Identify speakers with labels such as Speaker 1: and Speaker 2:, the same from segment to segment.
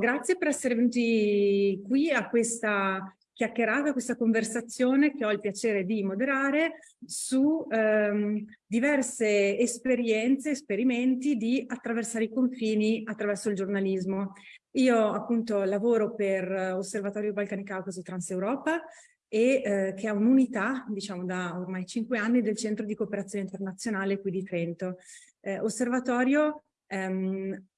Speaker 1: grazie per essere venuti qui a questa chiacchierata, questa conversazione che ho il piacere di moderare su ehm, diverse esperienze, esperimenti di attraversare i confini attraverso il giornalismo. Io appunto lavoro per Osservatorio Balcani Caucaso Transeuropa e eh, che ha un'unità, diciamo da ormai cinque anni, del Centro di Cooperazione Internazionale qui di Trento. Eh, osservatorio ehm,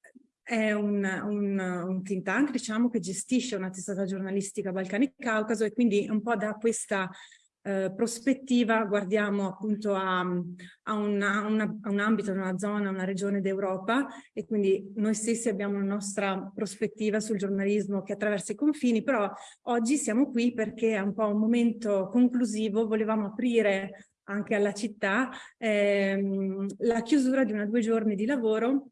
Speaker 1: è un, un, un, think tank, diciamo, che gestisce una testata giornalistica Balcani-Caucaso e quindi un po' da questa eh, prospettiva guardiamo appunto a, a, una, una, a, un ambito, una zona, una regione d'Europa e quindi noi stessi abbiamo la nostra prospettiva sul giornalismo che attraversa i confini, però oggi siamo qui perché è un po' un momento conclusivo, volevamo aprire anche alla città ehm, la chiusura di una due giorni di lavoro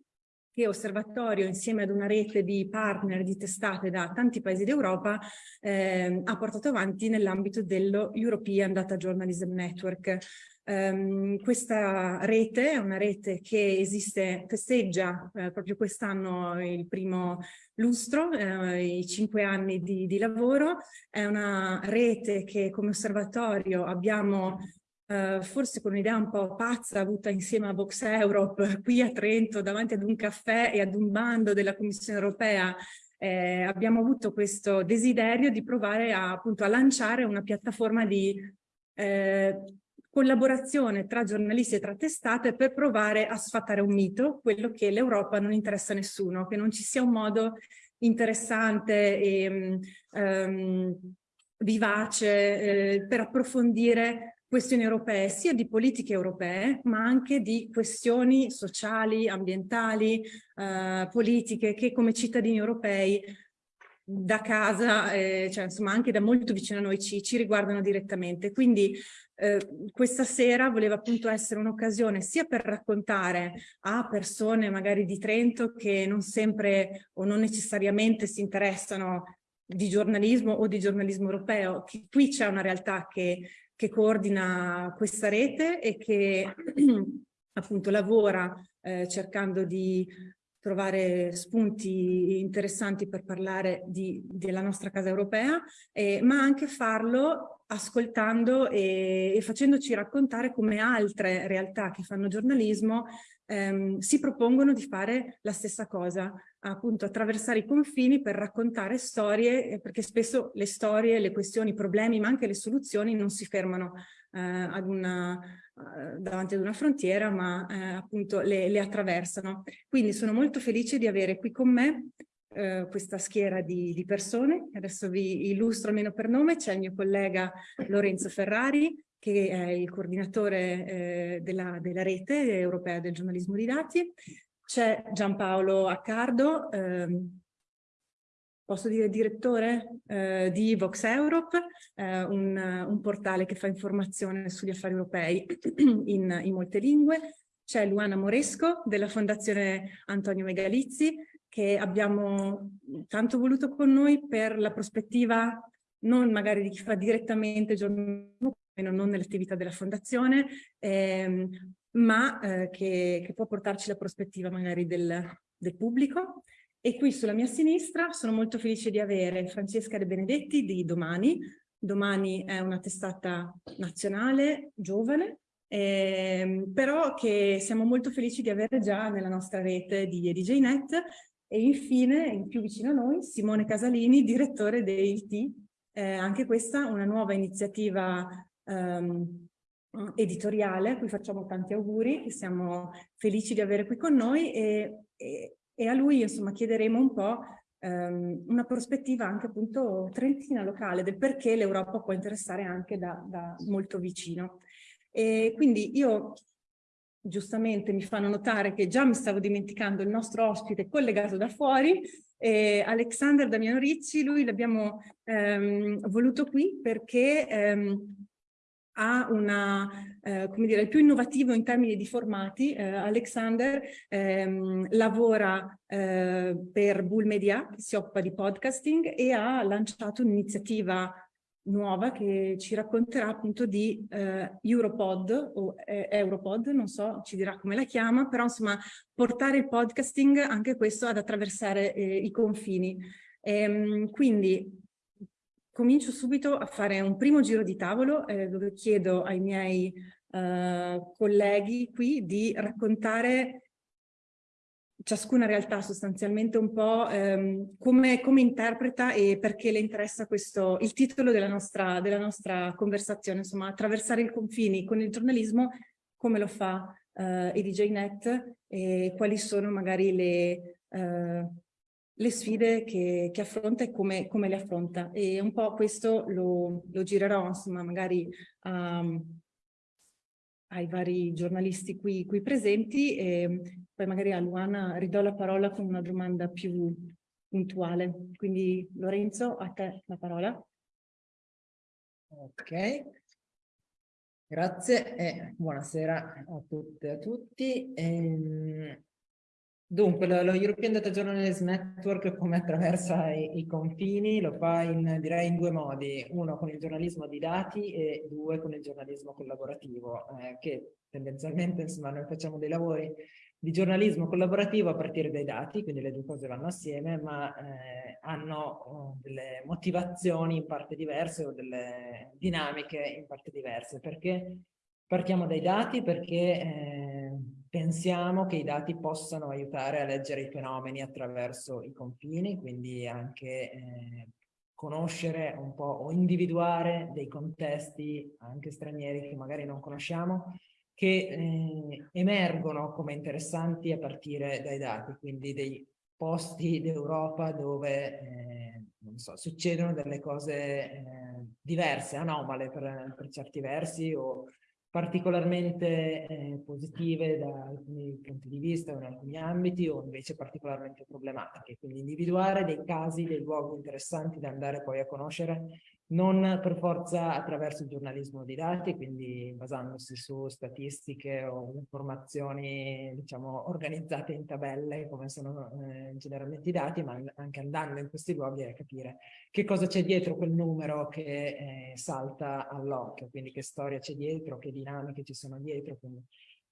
Speaker 1: che Osservatorio insieme ad una rete di partner di testate da tanti paesi d'Europa eh, ha portato avanti nell'ambito dello European Data Journalism Network. Um, questa rete è una rete che esiste, festeggia eh, proprio quest'anno il primo lustro, eh, i cinque anni di, di lavoro, è una rete che come osservatorio abbiamo Uh, forse con un'idea un po' pazza avuta insieme a Vox Europe qui a Trento davanti ad un caffè e ad un bando della Commissione europea eh, abbiamo avuto questo desiderio di provare a, appunto a lanciare una piattaforma di eh, collaborazione tra giornalisti e tra testate per provare a sfatare un mito, quello che l'Europa non interessa a nessuno, che non ci sia un modo interessante e um, vivace eh, per approfondire questioni europee, sia di politiche europee, ma anche di questioni sociali, ambientali, eh, politiche, che come cittadini europei da casa, eh, cioè insomma anche da molto vicino a noi ci, ci riguardano direttamente. Quindi eh, questa sera voleva appunto essere un'occasione sia per raccontare a persone magari di Trento che non sempre o non necessariamente si interessano di giornalismo o di giornalismo europeo, che qui c'è una realtà che che coordina questa rete e che appunto lavora eh, cercando di trovare spunti interessanti per parlare di, della nostra casa europea, eh, ma anche farlo ascoltando e, e, facendoci raccontare come altre realtà che fanno giornalismo ehm, si propongono di fare la stessa cosa, appunto attraversare i confini per raccontare storie, eh, perché spesso le storie, le questioni, i problemi, ma anche le soluzioni non si fermano eh, ad una, eh, davanti ad una frontiera, ma eh, appunto le, le, attraversano. Quindi sono molto felice di avere qui con me eh, questa schiera di, di persone. Adesso vi illustro almeno per nome. C'è il mio collega Lorenzo Ferrari, che è il coordinatore eh, della, della, rete europea del giornalismo di dati. C'è Giampaolo Accardo, ehm, posso dire direttore eh, di Vox Europe, eh, un, un, portale che fa informazione sugli affari europei in, in molte lingue. C'è Luana Moresco della Fondazione Antonio Megalizzi che abbiamo tanto voluto con noi per la prospettiva non magari di chi fa direttamente giornalismo, non nell'attività della fondazione, ehm, ma eh, che, che, può portarci la prospettiva magari del, del pubblico. E qui sulla mia sinistra sono molto felice di avere Francesca De Benedetti di Domani. Domani è una testata nazionale, giovane, ehm, però che siamo molto felici di avere già nella nostra rete di EDJNet e infine, in più vicino a noi, Simone Casalini, direttore dei eh, anche questa una nuova iniziativa ehm, editoriale a cui facciamo tanti auguri, che siamo felici di avere qui con noi e, e e a lui insomma chiederemo un po' ehm, una prospettiva anche appunto trentina locale del perché l'Europa può interessare anche da, da molto vicino. E quindi io giustamente mi fanno notare che già mi stavo dimenticando il nostro ospite collegato da fuori, eh, Alexander Damiano Ricci, lui l'abbiamo ehm, voluto qui perché ehm, ha una, eh, come dire, il più innovativo in termini di formati. Eh, Alexander ehm, lavora eh, per Bull Media, si occupa di podcasting, e ha lanciato un'iniziativa nuova che ci racconterà appunto di eh, Europod o eh, Europod, non so, ci dirà come la chiama, però insomma portare il podcasting anche questo ad attraversare eh, i confini. Ehm, quindi comincio subito a fare un primo giro di tavolo eh, dove chiedo ai miei eh, colleghi qui di raccontare ciascuna realtà sostanzialmente un po' ehm, come, come, interpreta e perché le interessa questo, il titolo della nostra, della nostra conversazione, insomma, attraversare i confini con il giornalismo, come lo fa eh, EDJNet e quali sono magari le, eh, le sfide che, che, affronta e come, come, le affronta. E un po' questo lo, lo girerò, insomma, magari um, ai vari giornalisti qui, qui presenti e poi magari a Luana ridò la parola con una domanda più puntuale. Quindi Lorenzo, a te la parola.
Speaker 2: Ok, grazie e buonasera a tutte e a tutti. Ehm, Dunque, lo, lo, European Data Journalism Network come attraversa i, i, confini lo fa in, direi in due modi, uno con il giornalismo di dati e due con il giornalismo collaborativo, eh, che tendenzialmente insomma noi facciamo dei lavori di giornalismo collaborativo a partire dai dati, quindi le due cose vanno assieme, ma eh, hanno oh, delle motivazioni in parte diverse o delle dinamiche in parte diverse. Perché partiamo dai dati? Perché eh, pensiamo che i dati possano aiutare a leggere i fenomeni attraverso i confini, quindi anche eh, conoscere un po' o individuare dei contesti anche stranieri che magari non conosciamo, che eh, emergono come interessanti a partire dai dati, quindi dei posti d'Europa dove eh, so, succedono delle cose eh, diverse, anomale per, per certi versi o particolarmente eh, positive da alcuni punti di vista o in alcuni ambiti o invece particolarmente problematiche. Quindi individuare dei casi, dei luoghi interessanti da andare poi a conoscere non per forza attraverso il giornalismo di dati, quindi basandosi su statistiche o informazioni, diciamo, organizzate in tabelle, come sono eh, generalmente i dati, ma anche andando in questi luoghi a capire che cosa c'è dietro quel numero che eh, salta all'occhio, quindi che storia c'è dietro, che dinamiche ci sono dietro, quindi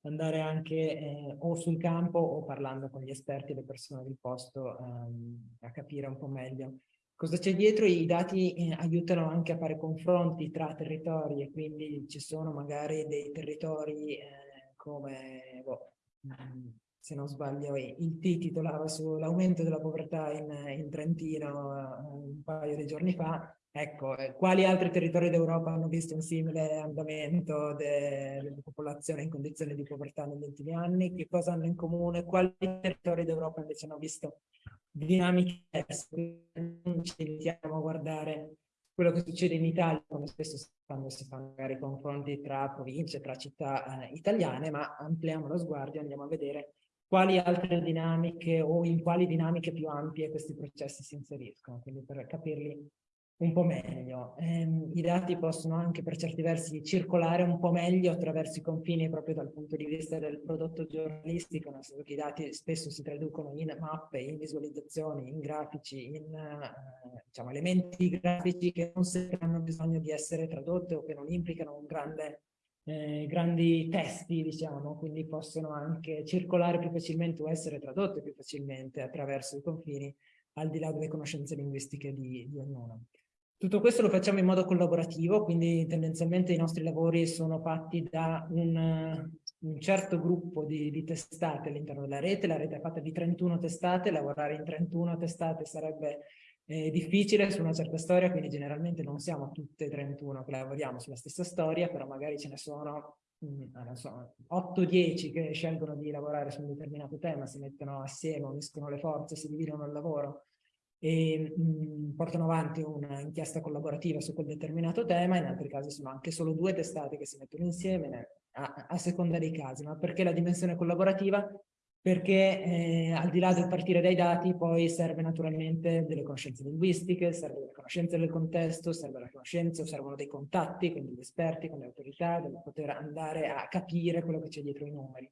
Speaker 2: andare anche eh, o sul campo o parlando con gli esperti e le persone del posto ehm, a capire un po' meglio Cosa c'è dietro? I dati eh, aiutano anche a fare confronti tra territori e quindi ci sono magari dei territori eh, come, boh, mm, se non sbaglio, il T titolava sull'aumento della povertà in, in Trentino eh, un paio di giorni fa, Ecco, eh, quali altri territori d'Europa hanno visto un simile andamento della popolazione in condizioni di povertà negli ultimi anni? Che cosa hanno in comune? Quali territori d'Europa invece hanno visto dinamiche non ci limitiamo a guardare quello che succede in Italia, come spesso quando si fanno magari confronti tra province, tra città eh, italiane, ma ampliamo lo sguardo e andiamo a vedere quali altre dinamiche o in quali dinamiche più ampie questi processi si inseriscono, quindi per capirli un po' meglio. Eh, I dati possono anche per certi versi circolare un po' meglio attraverso i confini proprio dal punto di vista del prodotto giornalistico, nel senso che i dati spesso si traducono in mappe, in visualizzazioni, in grafici, in eh, diciamo, elementi grafici che non sempre hanno bisogno di essere tradotti o che non implicano un grande eh, grandi testi, diciamo, quindi possono anche circolare più facilmente o essere tradotte più facilmente attraverso i confini, al di là delle conoscenze linguistiche di, di ognuno. Tutto questo lo facciamo in modo collaborativo, quindi tendenzialmente i nostri lavori sono fatti da un, un certo gruppo di, di testate all'interno della rete, la rete è fatta di 31 testate, lavorare in 31 testate sarebbe eh, difficile su una certa storia, quindi generalmente non siamo tutte e 31 che lavoriamo sulla stessa storia, però magari ce ne sono mm, so, 8-10 che scelgono di lavorare su un determinato tema, si mettono assieme, uniscono le forze, si dividono il lavoro e mh, portano avanti un'inchiesta collaborativa su quel determinato tema, in altri casi sono anche solo due testate che si mettono insieme a, a seconda dei casi, ma perché la dimensione collaborativa? Perché eh, al di là del partire dai dati poi serve naturalmente delle conoscenze linguistiche, serve la conoscenza del contesto, serve la conoscenza, servono dei contatti con gli esperti, con le autorità, per poter andare a capire quello che c'è dietro i numeri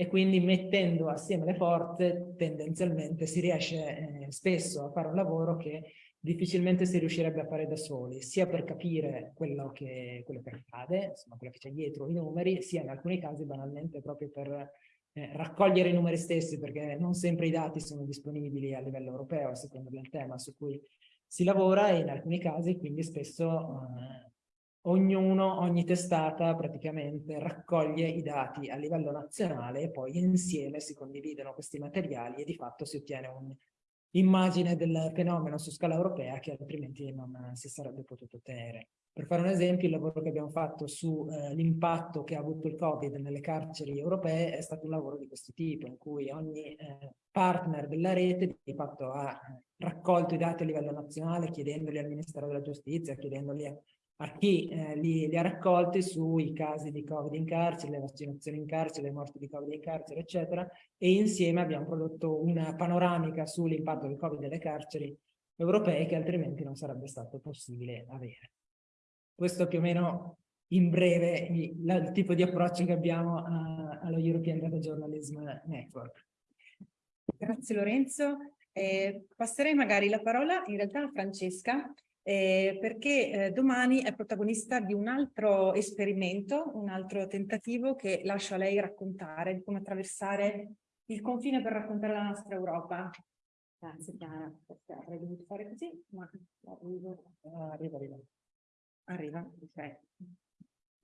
Speaker 2: e quindi mettendo assieme le forze tendenzialmente si riesce eh, spesso a fare un lavoro che difficilmente si riuscirebbe a fare da soli, sia per capire quello che, quello che accade, insomma quello che c'è dietro i numeri, sia in alcuni casi banalmente proprio per eh, raccogliere i numeri stessi, perché non sempre i dati sono disponibili a livello europeo, a seconda del tema su cui si lavora, e in alcuni casi quindi spesso eh, ognuno, ogni testata praticamente raccoglie i dati a livello nazionale e poi insieme si condividono questi materiali e di fatto si ottiene un'immagine del fenomeno su scala europea che altrimenti non si sarebbe potuto ottenere. Per fare un esempio, il lavoro che abbiamo fatto sull'impatto eh, che ha avuto il Covid nelle carceri europee è stato un lavoro di questo tipo, in cui ogni eh, partner della rete di fatto ha raccolto i dati a livello nazionale, chiedendoli al Ministero della Giustizia, chiedendoli a a chi eh, li, li, ha raccolti sui casi di Covid in carcere, le vaccinazioni in carcere, le morti di Covid in carcere, eccetera, e insieme abbiamo prodotto una panoramica sull'impatto del Covid nelle carceri europee che altrimenti non sarebbe stato possibile avere. Questo più o meno in breve il, il tipo di approccio che abbiamo a, allo European Data Journalism Network.
Speaker 1: Grazie Lorenzo. Eh, passerei magari la parola in realtà a Francesca eh, perché eh, domani è protagonista di un altro esperimento, un altro tentativo che lascio a lei raccontare di come attraversare il confine per raccontare la nostra Europa. Grazie Chiara, perché avrei dovuto fare così, ma arrivo.
Speaker 2: Ah, arriva, arriva.
Speaker 1: Arriva, ok.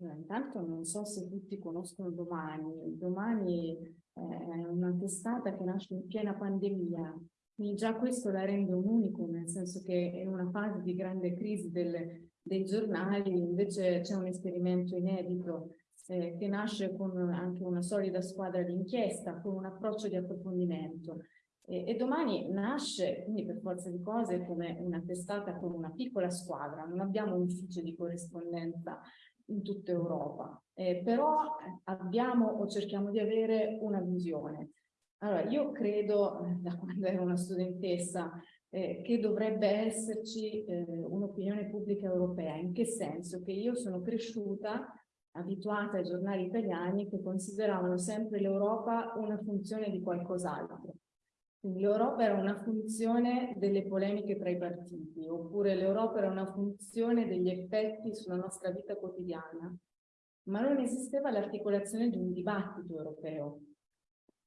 Speaker 3: Allora, intanto non so se tutti conoscono Domani. Domani è una testata che nasce in piena pandemia quindi già questo la rende un unico, nel senso che in una fase di grande crisi delle, dei giornali invece c'è un esperimento inedito eh, che nasce con anche una solida squadra di inchiesta, con un approccio di approfondimento. E, e, domani nasce, quindi per forza di cose, come una testata con una piccola squadra, non abbiamo un ufficio di corrispondenza in tutta Europa, eh, però abbiamo o cerchiamo di avere una visione. Allora, io credo, eh, da quando ero una studentessa, eh, che dovrebbe esserci eh, un'opinione pubblica europea. In che senso? Che io sono cresciuta abituata ai giornali italiani che consideravano sempre l'Europa una funzione di qualcos'altro. L'Europa era una funzione delle polemiche tra i partiti, oppure l'Europa era una funzione degli effetti sulla nostra vita quotidiana, ma non esisteva l'articolazione di un dibattito europeo.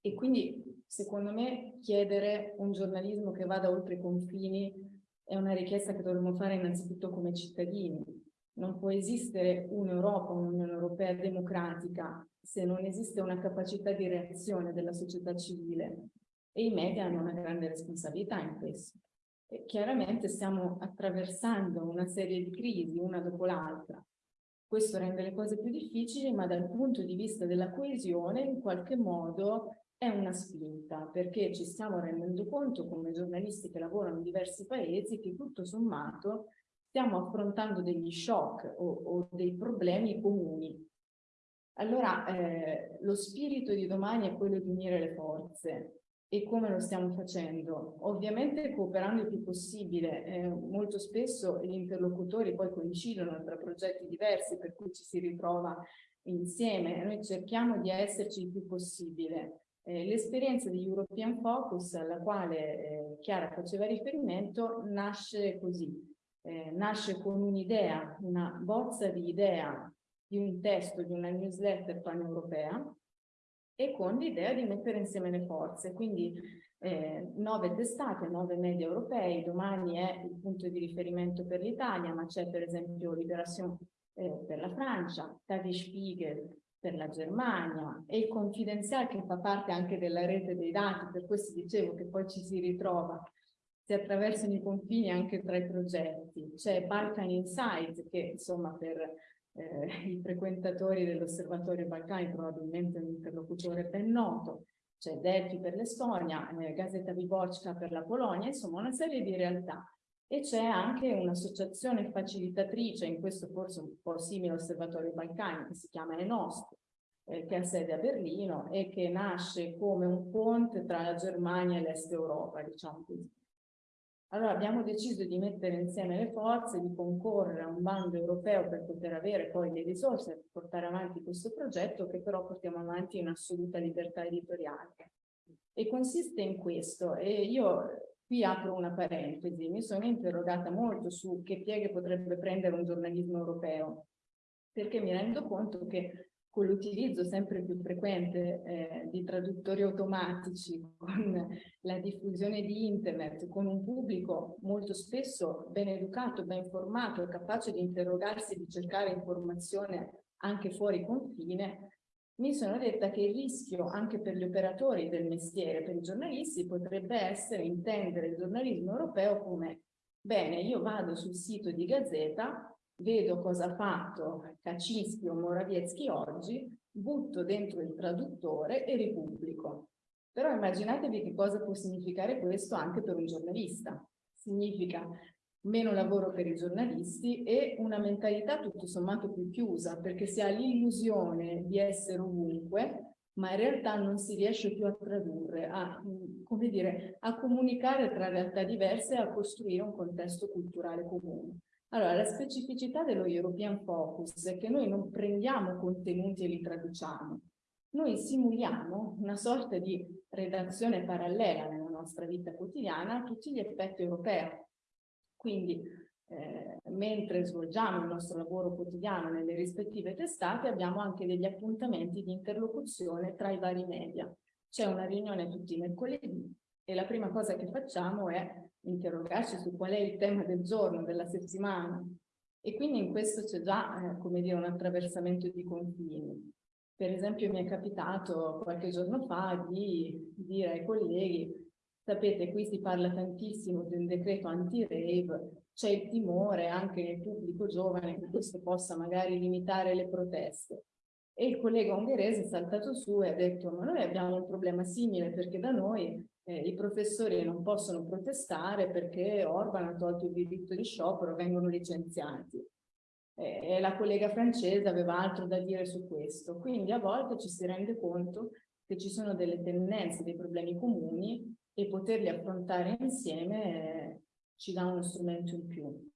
Speaker 3: E quindi, secondo me, chiedere un giornalismo che vada oltre i confini è una richiesta che dovremmo fare innanzitutto come cittadini. Non può esistere un'Europa, un'Unione Europea democratica se non esiste una capacità di reazione della società civile e i media hanno una grande responsabilità in questo. E chiaramente stiamo attraversando una serie di crisi, una dopo l'altra. Questo rende le cose più difficili, ma dal punto di vista della coesione, in qualche modo, è una spinta perché ci stiamo rendendo conto come giornalisti che lavorano in diversi paesi che tutto sommato stiamo affrontando degli shock o, o dei problemi comuni. Allora eh, lo spirito di domani è quello di unire le forze e come lo stiamo facendo? Ovviamente cooperando il più possibile, eh, molto spesso gli interlocutori poi coincidono tra progetti diversi per cui ci si ritrova insieme, noi cerchiamo di esserci il più possibile eh, L'esperienza di European Focus, alla quale eh, Chiara faceva riferimento, nasce così. Eh, nasce con un'idea, una bozza di idea di un testo, di una newsletter pan-europea e con l'idea di mettere insieme le forze. Quindi eh, nove testate, nove media europei, domani è il punto di riferimento per l'Italia, ma c'è per esempio Liberation eh, per la Francia, Tavi Spiegel per la Germania e il Confidenzial che fa parte anche della rete dei dati, per questo dicevo che poi ci si ritrova, si attraversano i confini anche tra i progetti. C'è Balkan Insight che insomma per eh, i frequentatori dell'Osservatorio Balcani probabilmente un interlocutore ben noto, c'è Delphi per l'Estonia, eh, Gazeta Viborska per la Polonia, insomma una serie di realtà. E c'è anche un'associazione facilitatrice, in questo forse un po' simile all'Osservatorio Balcani, che si chiama ENOST, eh, che ha sede a Berlino e che nasce come un ponte tra la Germania e l'Est Europa, diciamo così. Allora abbiamo deciso di mettere insieme le forze, di concorrere a un bando europeo per poter avere poi le risorse per portare avanti questo progetto che però portiamo avanti in assoluta libertà editoriale. E consiste in questo, e io Qui apro una parentesi, mi sono interrogata molto su che pieghe potrebbe prendere un giornalismo europeo, perché mi rendo conto che con l'utilizzo sempre più frequente eh, di traduttori automatici, con la diffusione di internet, con un pubblico molto spesso ben educato, ben formato, capace di interrogarsi di cercare informazione anche fuori confine, mi sono detta che il rischio anche per gli operatori del mestiere, per i giornalisti, potrebbe essere intendere il giornalismo europeo come bene, io vado sul sito di Gazzetta, vedo cosa ha fatto Kaczynski o Morawiecki oggi, butto dentro il traduttore e ripubblico. Però immaginatevi che cosa può significare questo anche per un giornalista. Significa meno lavoro per i giornalisti e una mentalità tutto sommato più chiusa, perché si ha l'illusione di essere ovunque, ma in realtà non si riesce più a tradurre, a, dire, a comunicare tra realtà diverse e a costruire un contesto culturale comune. Allora, la specificità dello European Focus è che noi non prendiamo contenuti e li traduciamo, noi simuliamo una sorta di redazione parallela nella nostra vita quotidiana a tutti gli effetti europei. Quindi, eh, mentre svolgiamo il nostro lavoro quotidiano nelle rispettive testate, abbiamo anche degli appuntamenti di interlocuzione tra i vari media. C'è una riunione tutti i mercoledì e la prima cosa che facciamo è interrogarci su qual è il tema del giorno, della settimana. E quindi in questo c'è già, eh, come dire, un attraversamento di confini. Per esempio mi è capitato qualche giorno fa di dire ai colleghi, sapete qui si parla tantissimo di un decreto anti-rave, c'è il timore anche nel pubblico giovane che questo possa magari limitare le proteste. E il collega ungherese è saltato su e ha detto ma noi abbiamo un problema simile perché da noi eh, i professori non possono protestare perché Orban ha tolto il diritto di sciopero, vengono licenziati. E la collega francese aveva altro da dire su questo. Quindi a volte ci si rende conto che ci sono delle tendenze, dei problemi comuni e poterli affrontare insieme eh, ci dà uno strumento in più.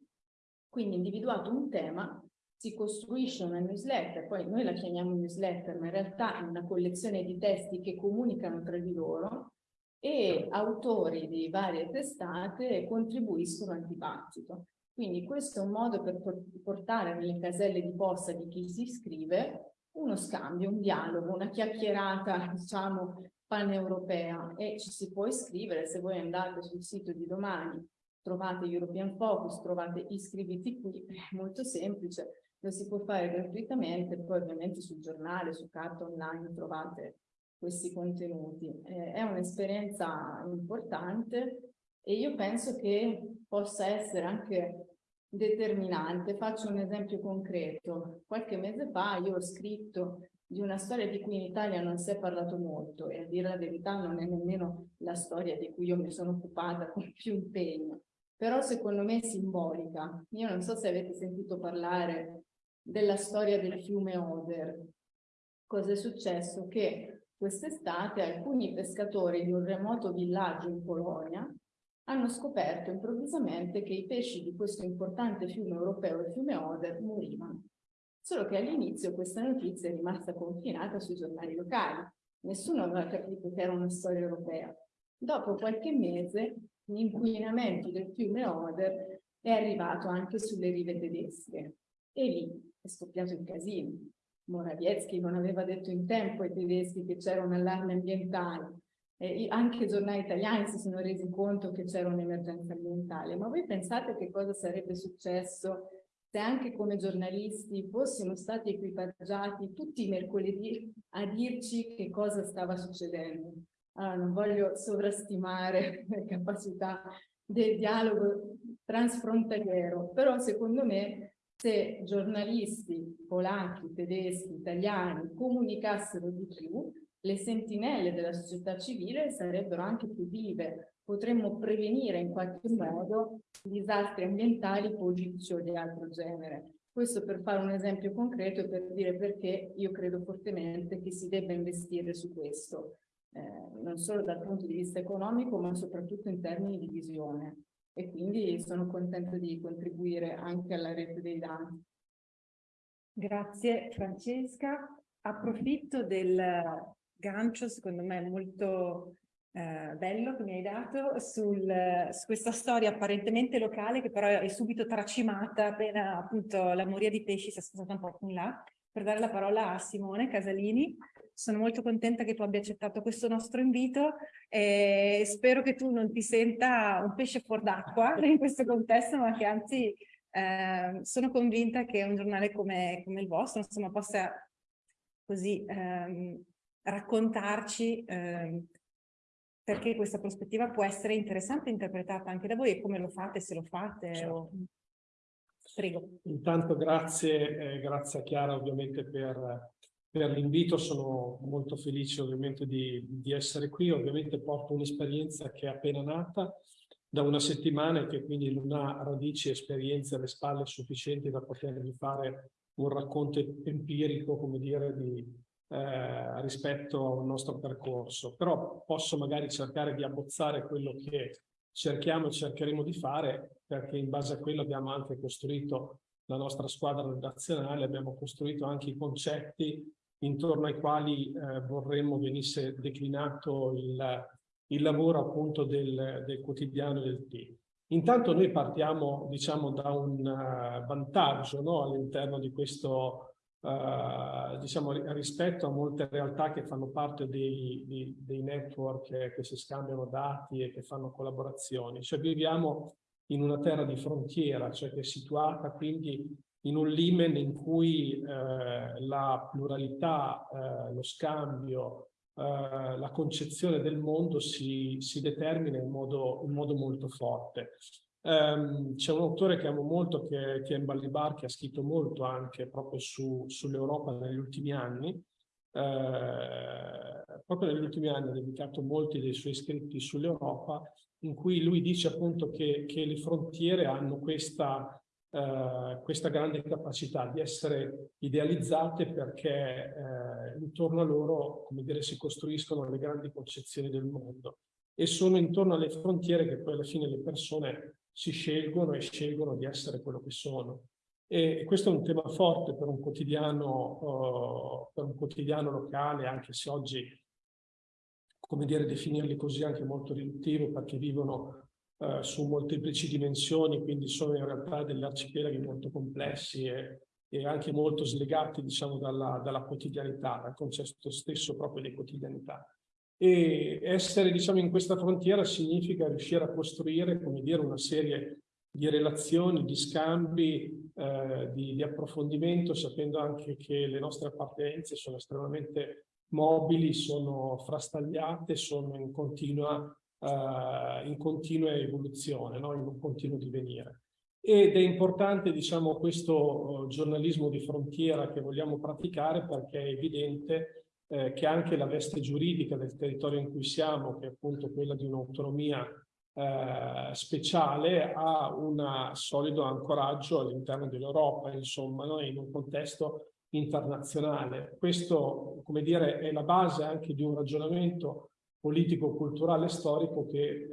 Speaker 3: Quindi individuato un tema, si costruisce una newsletter, poi noi la chiamiamo newsletter, ma in realtà è una collezione di testi che comunicano tra di loro e autori di varie testate contribuiscono al dibattito. Quindi questo è un modo per portare nelle caselle di posta di chi si iscrive uno scambio, un dialogo, una chiacchierata, diciamo, paneuropea e ci si può iscrivere se voi andate sul sito di domani trovate European Focus, trovate iscriviti qui, è molto semplice, lo si può fare gratuitamente, poi ovviamente sul giornale, su carta online trovate questi contenuti. Eh, è un'esperienza importante e io penso che possa essere anche determinante. Faccio un esempio concreto. Qualche mese fa io ho scritto di una storia di cui in Italia non si è parlato molto e a dire la verità non è nemmeno la storia di cui io mi sono occupata con più impegno, però secondo me è simbolica. Io non so se avete sentito parlare della storia del fiume Oder. Cosa è successo? Che Quest'estate alcuni pescatori di un remoto villaggio in Polonia hanno scoperto improvvisamente che i pesci di questo importante fiume europeo, il fiume Oder, morivano. Solo che all'inizio questa notizia è rimasta confinata sui giornali locali. Nessuno aveva capito che era una storia europea. Dopo qualche mese l'inquinamento del fiume Oder è arrivato anche sulle rive tedesche e lì è scoppiato il casino. Morawiecki non aveva detto in tempo ai tedeschi che c'era un allarme ambientale, eh, anche i giornali italiani si sono resi conto che c'era un'emergenza ambientale, ma voi pensate che cosa sarebbe successo se anche come giornalisti fossimo stati equipaggiati tutti i mercoledì a dirci che cosa stava succedendo? Allora, non voglio sovrastimare le capacità del dialogo transfrontaliero, però secondo me se giornalisti polacchi, tedeschi, italiani comunicassero di più, le sentinelle della società civile sarebbero anche più vive. Potremmo prevenire in qualche modo disastri ambientali, politici o di altro genere. Questo per fare un esempio concreto e per dire perché io credo fortemente che si debba investire su questo, eh, non solo dal punto di vista economico, ma soprattutto in termini di visione e quindi sono contenta di contribuire anche alla rete dei dati.
Speaker 1: Grazie Francesca. Approfitto del gancio, secondo me molto eh, bello che mi hai dato sul, su questa storia apparentemente locale che però è subito tracimata appena appunto la moria di pesci si è spostata un po' in là per dare la parola a Simone Casalini. Sono molto contenta che tu abbia accettato questo nostro invito e spero che tu non ti senta un pesce fuor d'acqua in questo contesto, ma che anzi eh, sono convinta che un giornale come, come il vostro insomma, possa così ehm, raccontarci ehm, perché questa prospettiva può essere interessante interpretata anche da voi e come lo fate, se lo fate. Certo. O... Prego.
Speaker 4: Intanto grazie, eh, grazie a Chiara ovviamente per, per l'invito, sono molto felice ovviamente di, di essere qui, ovviamente porto un'esperienza che è appena nata da una settimana e che quindi non ha radici e esperienze alle spalle sufficienti da potervi fare un racconto empirico, come dire, di, eh, rispetto al nostro percorso, però posso magari cercare di abbozzare quello che cerchiamo e cercheremo di fare perché in base a quello abbiamo anche costruito la nostra squadra redazionale, abbiamo costruito anche i concetti intorno ai quali eh, vorremmo venisse declinato il, il lavoro appunto del, del quotidiano del team. Intanto noi partiamo diciamo da un uh, vantaggio no? all'interno di questo Uh, diciamo, rispetto a molte realtà che fanno parte dei, dei, dei network che, che, si scambiano dati e che fanno collaborazioni. Cioè viviamo in una terra di frontiera, cioè che è situata quindi in un limen in cui eh, la pluralità, eh, lo scambio, eh, la concezione del mondo si, si determina in modo, in modo molto forte. Um, C'è un autore che amo molto, che è Tien Ballibar, che ha scritto molto anche proprio su, sull'Europa negli ultimi anni. Uh, proprio negli ultimi anni ha dedicato molti dei suoi scritti sull'Europa, in cui lui dice appunto che, che le frontiere hanno questa, uh, questa, grande capacità di essere idealizzate perché uh, intorno a loro, come dire, si costruiscono le grandi concezioni del mondo e sono intorno alle frontiere che poi alla fine le persone si scelgono e scelgono di essere quello che sono. E questo è un tema forte per un quotidiano, uh, per un quotidiano locale, anche se oggi, come dire, definirli così è anche molto riduttivo perché vivono uh, su molteplici dimensioni, quindi sono in realtà degli arcipelaghi molto complessi e, e anche molto slegati, diciamo, dalla, dalla quotidianità, dal concetto stesso proprio di quotidianità. E essere diciamo, in questa frontiera significa riuscire a costruire dire, una serie di relazioni, di scambi, eh, di, di, approfondimento, sapendo anche che le nostre appartenenze sono estremamente mobili, sono frastagliate, sono in continua, eh, in continua evoluzione, no? in un continuo divenire. Ed è importante diciamo, questo eh, giornalismo di frontiera che vogliamo praticare perché è evidente eh, che anche la veste giuridica del territorio in cui siamo, che è appunto quella di un'autonomia eh, speciale, ha un solido ancoraggio all'interno dell'Europa, insomma, no? in un contesto internazionale. Questo, come dire, è la base anche di un ragionamento politico, culturale storico che, eh,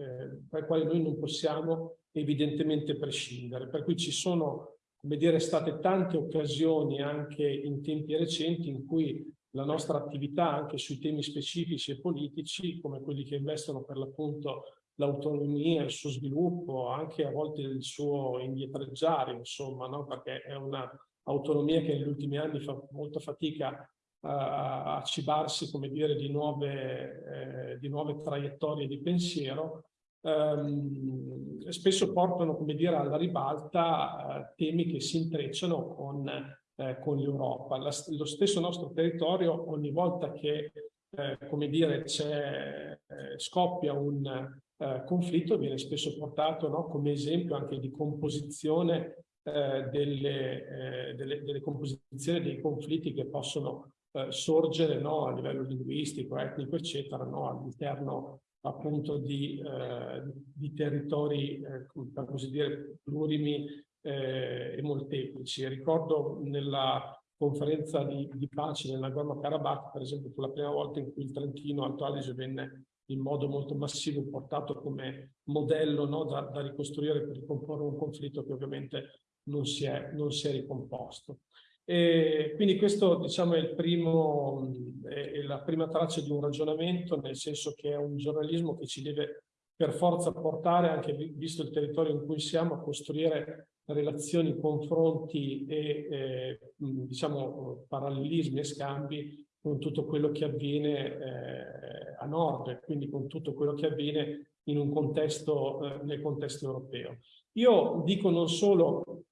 Speaker 4: per il quale noi non possiamo evidentemente prescindere. Per cui ci sono, come dire, state tante occasioni anche in tempi recenti in cui la nostra attività anche sui temi specifici e politici, come quelli che investono per l'appunto l'autonomia, il suo sviluppo, anche a volte il suo indietreggiare, insomma, no? perché è un'autonomia che negli ultimi anni fa molta fatica a, a cibarsi, come dire, di nuove, eh, di nuove traiettorie di pensiero, ehm, spesso portano, come dire, alla ribalta eh, temi che si intrecciano con eh, con l'Europa. lo stesso nostro territorio, ogni volta che, eh, come dire, eh, scoppia un eh, conflitto, viene spesso portato no, come esempio anche di composizione eh, delle, delle, delle, composizioni dei conflitti che possono sorgere no, a livello linguistico, etnico, eccetera, no, all'interno appunto di, di territori, per così dire, plurimi eh, e molteplici. Ricordo nella conferenza di, di pace nel Nagorno-Karabakh, per esempio, fu la prima volta in cui il Trentino Alto Adige venne in modo molto massivo portato come modello no, da, da, ricostruire per ricomporre un conflitto che ovviamente non si è, non si è ricomposto. E quindi questo diciamo, è, primo, è la prima traccia di un ragionamento, nel senso che è un giornalismo che ci deve per forza portare, anche visto il territorio in cui siamo, a costruire relazioni, confronti e eh, diciamo parallelismi e scambi con tutto quello che avviene eh, a nord, quindi con tutto quello che avviene in un contesto, eh, nel contesto europeo. Io dico non solo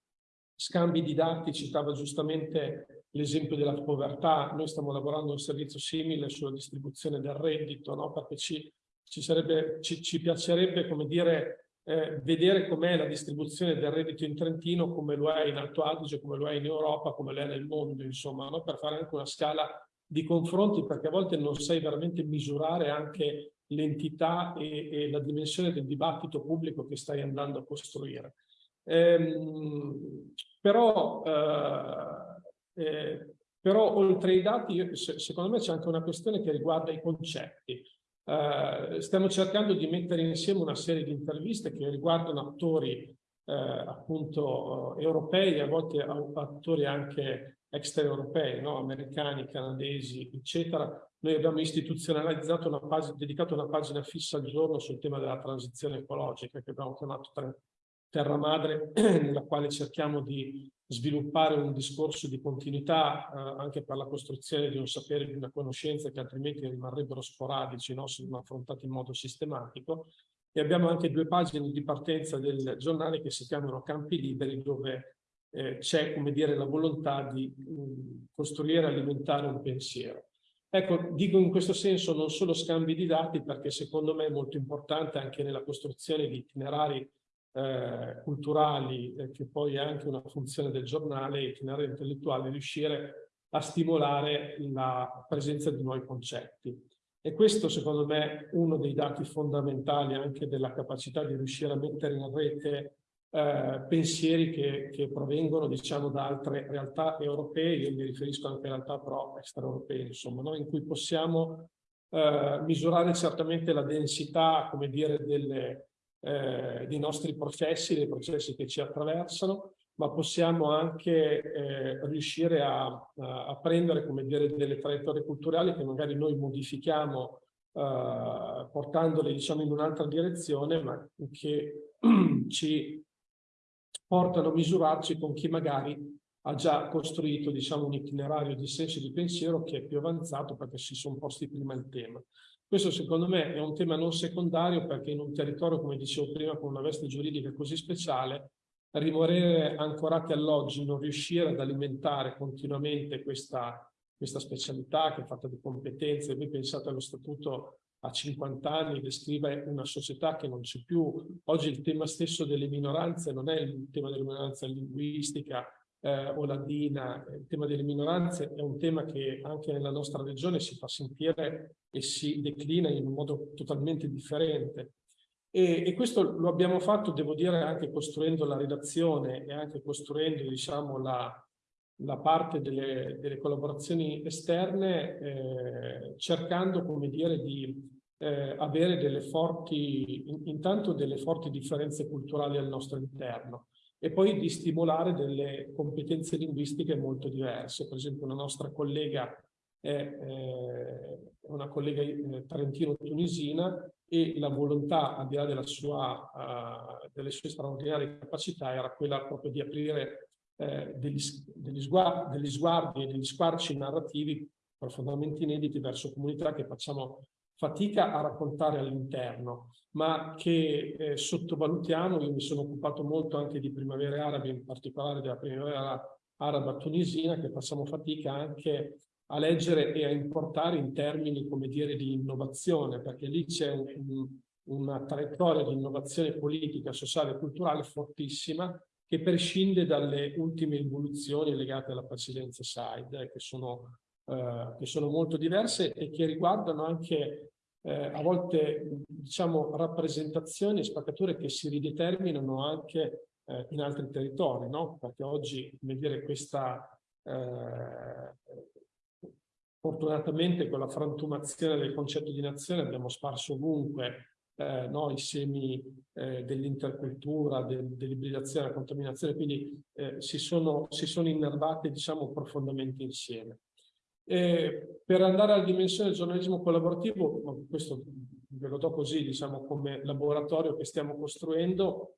Speaker 4: scambi di dati, citava giustamente l'esempio della povertà, noi stiamo lavorando un servizio simile sulla distribuzione del reddito, no? perché ci, ci, sarebbe, ci, ci piacerebbe, come dire, eh, vedere com'è la distribuzione del reddito in Trentino, come lo è in Alto Adige, come lo è in Europa, come lo è nel mondo, insomma, no? per fare anche una scala di confronti, perché a volte non sai veramente misurare anche l'entità e, e la dimensione del dibattito pubblico che stai andando a costruire. Ehm, però, eh, eh, però oltre ai dati, secondo me c'è anche una questione che riguarda i concetti. Eh, stiamo cercando di mettere insieme una serie di interviste che riguardano attori eh, appunto europei, a volte attori anche extraeuropei, no? americani, canadesi, eccetera. Noi abbiamo istituzionalizzato una pagina, dedicato una pagina fissa al giorno sul tema della transizione ecologica che abbiamo chiamato terra madre nella quale cerchiamo di sviluppare un discorso di continuità eh, anche per la costruzione di un sapere, di una conoscenza che altrimenti rimarrebbero sporadici no? se non affrontati in modo sistematico. E abbiamo anche due pagine di partenza del giornale che si chiamano Campi Liberi, dove eh, c'è, come dire, la volontà di mh, costruire e alimentare un pensiero. Ecco, dico in questo senso non solo scambi di dati, perché secondo me è molto importante anche nella costruzione di itinerari eh, culturali, eh, che poi è anche una funzione del giornale, itinerario intellettuale, riuscire a stimolare la presenza di nuovi concetti. E questo secondo me è uno dei dati fondamentali anche della capacità di riuscire a mettere in rete eh, pensieri che, che, provengono diciamo da altre realtà europee, io mi riferisco anche a realtà però extraeuropee, insomma, no? in cui possiamo eh, misurare certamente la densità, come dire, delle, eh, dei nostri processi, dei processi che ci attraversano, ma possiamo anche eh, riuscire a, a, prendere, come dire, delle traiettorie culturali che magari noi modifichiamo eh, portandole, diciamo, in un'altra direzione, ma che ci portano a misurarci con chi magari ha già costruito, diciamo, un itinerario di senso di pensiero che è più avanzato perché si sono posti prima il tema. Questo secondo me è un tema non secondario perché in un territorio, come dicevo prima, con una veste giuridica così speciale, rimanere ancorati all'oggi, non riuscire ad alimentare continuamente questa, questa specialità che è fatta di competenze, voi pensate allo statuto a 50 anni descrive una società che non c'è più. Oggi il tema stesso delle minoranze non è il tema delle minoranze linguistica, eh, o ladina, il tema delle minoranze è un tema che anche nella nostra regione si fa sentire e si declina in un modo totalmente differente. E, e questo lo abbiamo fatto, devo dire, anche costruendo la redazione e anche costruendo, diciamo, la, la parte delle, delle collaborazioni esterne, eh, cercando, come dire, di eh, avere delle forti, in, intanto delle forti differenze culturali al nostro interno e poi di stimolare delle competenze linguistiche molto diverse. Per esempio una nostra collega è eh, una collega eh, tarentino-tunisina e la volontà, al di là sua, uh, delle sue straordinarie capacità, era quella proprio di aprire eh, degli, degli, sguardi, degli sguardi e degli squarci narrativi profondamente inediti verso comunità che facciamo fatica a raccontare all'interno, ma che eh, sottovalutiamo. Io mi sono occupato molto anche di primavere arabe, in particolare della primavera araba tunisina, che facciamo fatica anche a leggere e a importare in termini, come dire, di innovazione, perché lì c'è un, una traiettoria di innovazione politica, sociale e culturale fortissima che prescinde dalle ultime evoluzioni legate alla presidenza Said, eh, che sono eh, che sono molto diverse e che riguardano anche eh, a volte diciamo rappresentazioni e spaccature che si rideterminano anche eh, in altri territori, no? Perché oggi, come dire, questa eh, fortunatamente con la frantumazione del concetto di nazione abbiamo sparso ovunque eh, no, i semi eh, dell'intercultura, de, dell'ibridazione, della contaminazione, quindi eh, si, sono, si sono innervate diciamo, profondamente insieme. E per andare alla dimensione del giornalismo collaborativo, questo ve lo do così, diciamo, come laboratorio che stiamo costruendo,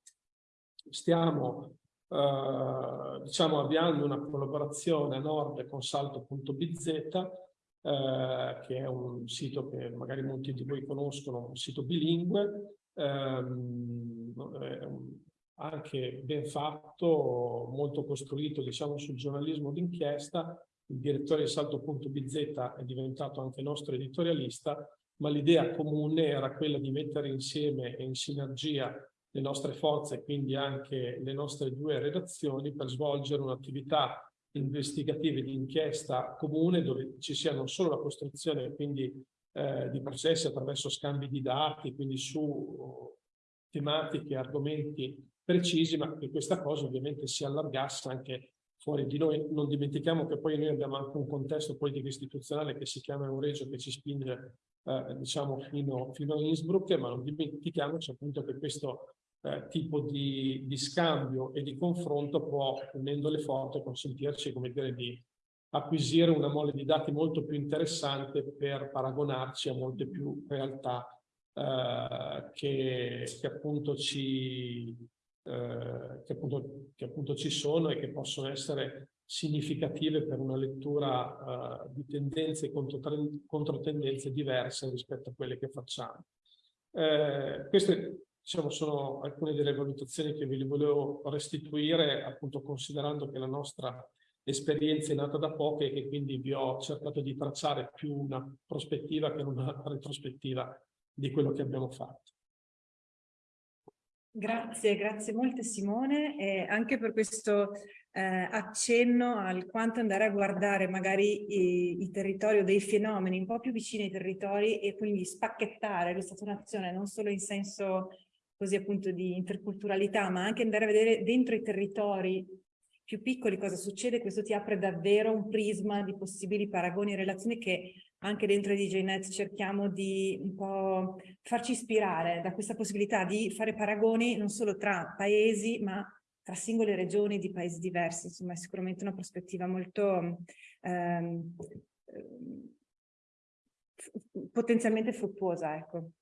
Speaker 4: stiamo eh, diciamo, avviando una collaborazione a nord con salto.bz, eh, che è un sito che magari molti di voi conoscono, un sito bilingue, ehm, anche ben fatto, molto costruito diciamo, sul giornalismo d'inchiesta, il direttore di Salto.bz è diventato anche nostro editorialista, ma l'idea comune era quella di mettere insieme e in sinergia le nostre forze, quindi anche le nostre due redazioni, per svolgere un'attività investigativa e di inchiesta comune dove ci sia non solo la costruzione quindi eh, di processi attraverso scambi di dati, quindi su tematiche, argomenti precisi, ma che questa cosa ovviamente si allargasse anche fuori di noi. Non dimentichiamo che poi noi abbiamo anche un contesto politico istituzionale che si chiama Euregio che ci spinge eh, diciamo fino, fino, a Innsbruck, ma non dimentichiamoci appunto che questo eh, tipo di, di, scambio e di confronto può, unendo le forze, consentirci come dire, di acquisire una mole di dati molto più interessante per paragonarci a molte più realtà eh, che, che appunto ci eh, che, appunto, che, appunto, ci sono e che possono essere significative per una lettura uh, di tendenze e controtendenze diverse rispetto a quelle che facciamo. Eh, queste diciamo, sono alcune delle valutazioni che vi volevo restituire, appunto considerando che la nostra esperienza è nata da poco e che quindi vi ho cercato di tracciare più una prospettiva che una retrospettiva di quello che abbiamo fatto.
Speaker 1: Grazie, grazie molte Simone e anche per questo eh, accenno al quanto andare a guardare magari i, i, territori o dei fenomeni un po' più vicini ai territori e quindi spacchettare lo Stato-nazione non solo in senso così appunto di interculturalità ma anche andare a vedere dentro i territori più piccoli cosa succede, questo ti apre davvero un prisma di possibili paragoni e relazioni che anche dentro DJNet cerchiamo di un po' farci ispirare da questa possibilità di fare paragoni non solo tra paesi ma tra singole regioni di paesi diversi, insomma è sicuramente una prospettiva molto ehm, potenzialmente fruttuosa, ecco.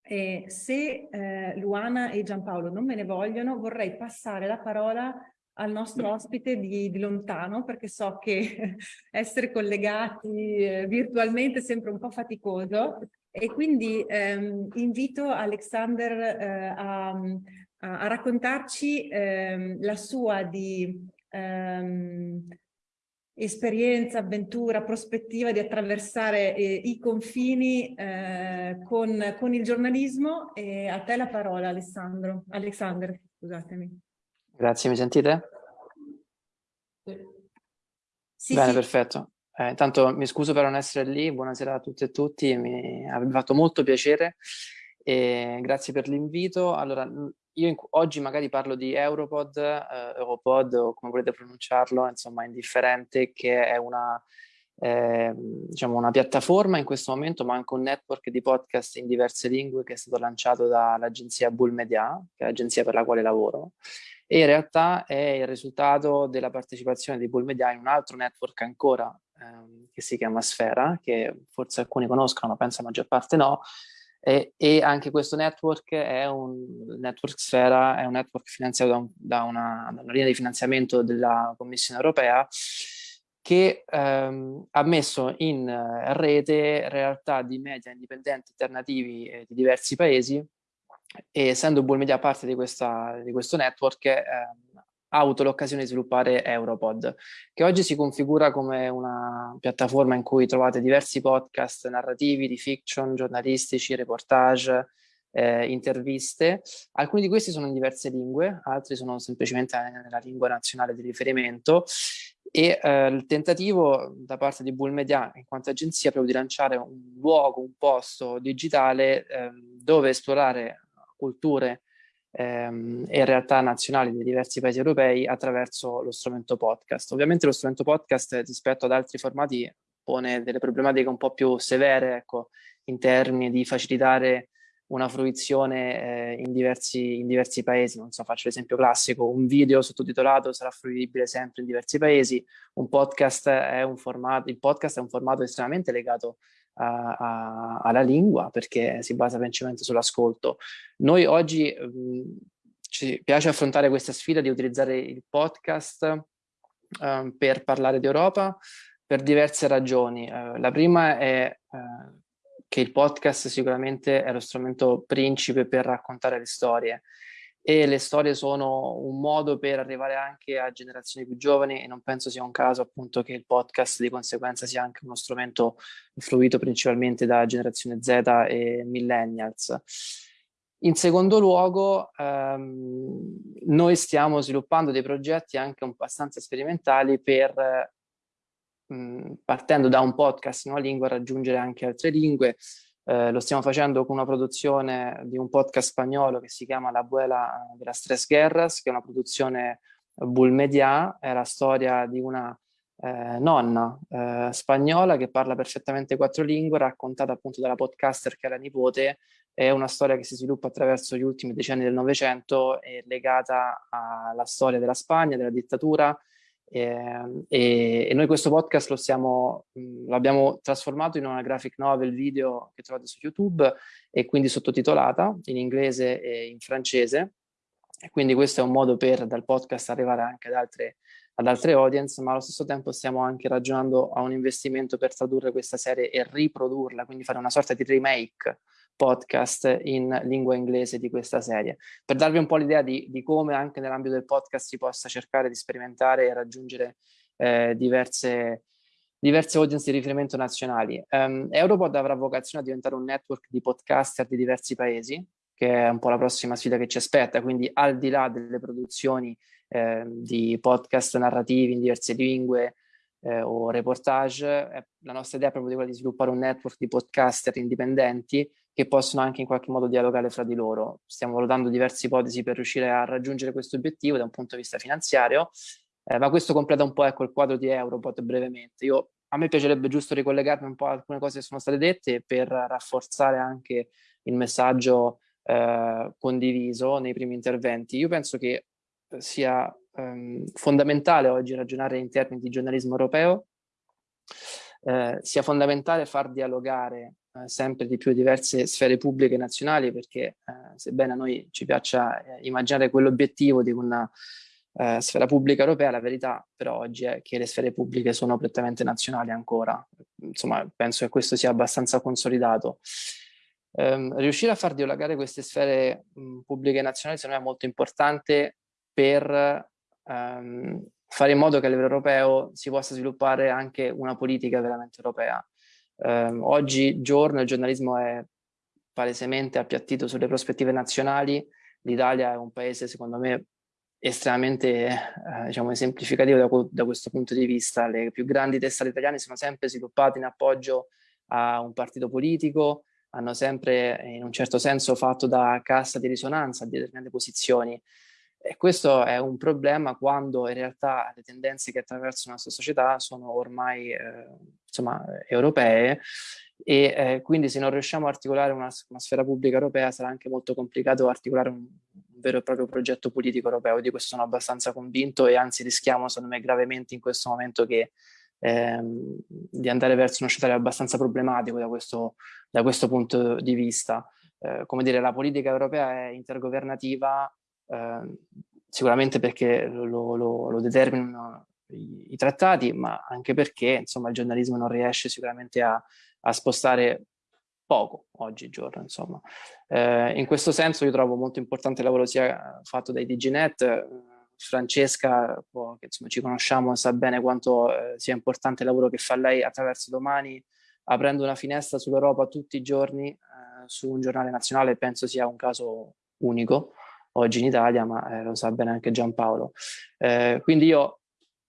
Speaker 1: E se eh, Luana e Giampaolo non me ne vogliono, vorrei passare la parola al nostro ospite di, di lontano perché so che essere collegati eh, virtualmente è sempre un po' faticoso e quindi ehm, invito Alexander eh, a, a, raccontarci ehm, la sua di ehm, esperienza, avventura, prospettiva di attraversare eh, i confini eh, con, con il giornalismo e a te la parola Alessandro. Alexander, scusatemi.
Speaker 5: Grazie, mi sentite? Sì, Bene, sì. perfetto. Eh, intanto mi scuso per non essere lì, buonasera a tutte e tutti, mi ha fatto molto piacere e grazie per l'invito. Allora, io oggi magari parlo di Europod, eh, Europod o come volete pronunciarlo, insomma indifferente, che è una, eh, diciamo una piattaforma in questo momento, ma anche un network di podcast in diverse lingue che è stato lanciato dall'agenzia Bull Media, che è l'agenzia per la quale lavoro, e in realtà è il risultato della partecipazione di Bull Media in un altro network ancora ehm, che si chiama Sfera, che forse alcuni conoscono, ma penso la maggior parte no, e, e, anche questo network è un network Sfera, è un network finanziato da, un, da, una, da una, linea di finanziamento della Commissione Europea che ehm, ha messo in rete realtà di media indipendenti alternativi eh, di diversi paesi e essendo Bull Media parte di, questa, di questo network eh, ha avuto l'occasione di sviluppare Europod, che oggi si configura come una piattaforma in cui trovate diversi podcast narrativi, di fiction, giornalistici, reportage, eh, interviste. Alcuni di questi sono in diverse lingue, altri sono semplicemente nella lingua nazionale di riferimento e eh, il tentativo da parte di Bull Media in quanto agenzia è proprio di lanciare un luogo, un posto digitale eh, dove esplorare culture ehm, e realtà nazionali dei diversi paesi europei attraverso lo strumento podcast. Ovviamente lo strumento podcast rispetto ad altri formati pone delle problematiche un po' più severe ecco, in termini di facilitare una fruizione eh, in, diversi, in diversi paesi, non so, faccio l'esempio classico, un video sottotitolato sarà fruibile sempre in diversi paesi, un podcast è un formato, il podcast è un formato estremamente legato a, a, alla lingua perché si basa principalmente sull'ascolto. Noi oggi mh, ci piace affrontare questa sfida di utilizzare il podcast uh, per parlare di Europa per diverse ragioni. Uh, la prima è uh, che il podcast sicuramente è lo strumento principe per raccontare le storie e le storie sono un modo per arrivare anche a generazioni più giovani e non penso sia un caso appunto che il podcast di conseguenza sia anche uno strumento fruito principalmente da generazione Z e millennials. In secondo luogo, ehm, noi stiamo sviluppando dei progetti anche abbastanza sperimentali per, mh, partendo da un podcast in una lingua, raggiungere anche altre lingue. Eh, lo stiamo facendo con una produzione di un podcast spagnolo che si chiama La Abuela de las Tres Guerras, che è una produzione bull media, è la storia di una eh, nonna eh, spagnola che parla perfettamente quattro lingue, raccontata appunto dalla podcaster che è la nipote, è una storia che si sviluppa attraverso gli ultimi decenni del Novecento, è legata alla storia della Spagna, della dittatura, eh, e, e, noi questo podcast lo stiamo, l'abbiamo trasformato in una graphic novel video che trovate su YouTube e quindi sottotitolata in inglese e in francese. E quindi questo è un modo per dal podcast arrivare anche ad altre ad altre audience, ma allo stesso tempo stiamo anche ragionando a un investimento per tradurre questa serie e riprodurla, quindi fare una sorta di remake podcast in lingua inglese di questa serie, per darvi un po' l'idea di, di, come anche nell'ambito del podcast si possa cercare di sperimentare e raggiungere eh, diverse, diverse audience di riferimento nazionali. Um, Europod avrà vocazione a diventare un network di podcaster di diversi paesi, che è un po' la prossima sfida che ci aspetta, quindi al di là delle produzioni eh, di podcast narrativi in diverse lingue eh, o reportage, eh, la nostra idea è proprio quella di sviluppare un network di podcaster indipendenti che possono anche in qualche modo dialogare fra di loro. Stiamo valutando diverse ipotesi per riuscire a raggiungere questo obiettivo da un punto di vista finanziario, eh, ma questo completa un po' ecco, il quadro di Europod brevemente. Io, a me piacerebbe giusto ricollegarmi un po' a alcune cose che sono state dette per rafforzare anche il messaggio eh, condiviso nei primi interventi. Io penso che sia ehm, fondamentale oggi ragionare in termini di giornalismo europeo, eh, sia fondamentale far dialogare eh, sempre di più diverse sfere pubbliche nazionali perché eh, sebbene a noi ci piaccia eh, immaginare quell'obiettivo di una eh, sfera pubblica europea, la verità però oggi è che le sfere pubbliche sono prettamente nazionali ancora. Insomma, penso che questo sia abbastanza consolidato. Um, riuscire a far dialogare queste sfere mh, pubbliche nazionali secondo me è molto importante per um, fare in modo che a livello europeo si possa sviluppare anche una politica veramente europea. Um, oggi giorno il giornalismo è palesemente appiattito sulle prospettive nazionali, l'Italia è un paese secondo me estremamente eh, diciamo, esemplificativo da, da, questo punto di vista. Le più grandi testate italiane sono sempre sviluppate in appoggio a un partito politico, hanno sempre in un certo senso fatto da cassa di risonanza a determinate posizioni. E questo è un problema quando in realtà le tendenze che attraversano la nostra società sono ormai eh, insomma, europee e eh, quindi se non riusciamo a articolare una, una, sfera pubblica europea sarà anche molto complicato articolare un, un, vero e proprio progetto politico europeo. Di questo sono abbastanza convinto e anzi rischiamo secondo me gravemente in questo momento che, ehm, di andare verso uno scenario abbastanza problematico da questo, da questo punto di vista. Eh, come dire, la politica europea è intergovernativa Ehm, sicuramente perché lo, lo, lo determinano i, i, trattati, ma anche perché insomma, il giornalismo non riesce sicuramente a, a spostare poco oggigiorno. Insomma. Eh, in questo senso io trovo molto importante il lavoro sia fatto dai DigiNet, Francesca, che insomma, ci conosciamo, sa bene quanto eh, sia importante il lavoro che fa lei attraverso domani, aprendo una finestra sull'Europa tutti i giorni eh, su un giornale nazionale, penso sia un caso unico oggi in Italia, ma eh, lo sa bene anche Giampaolo. Eh, quindi io,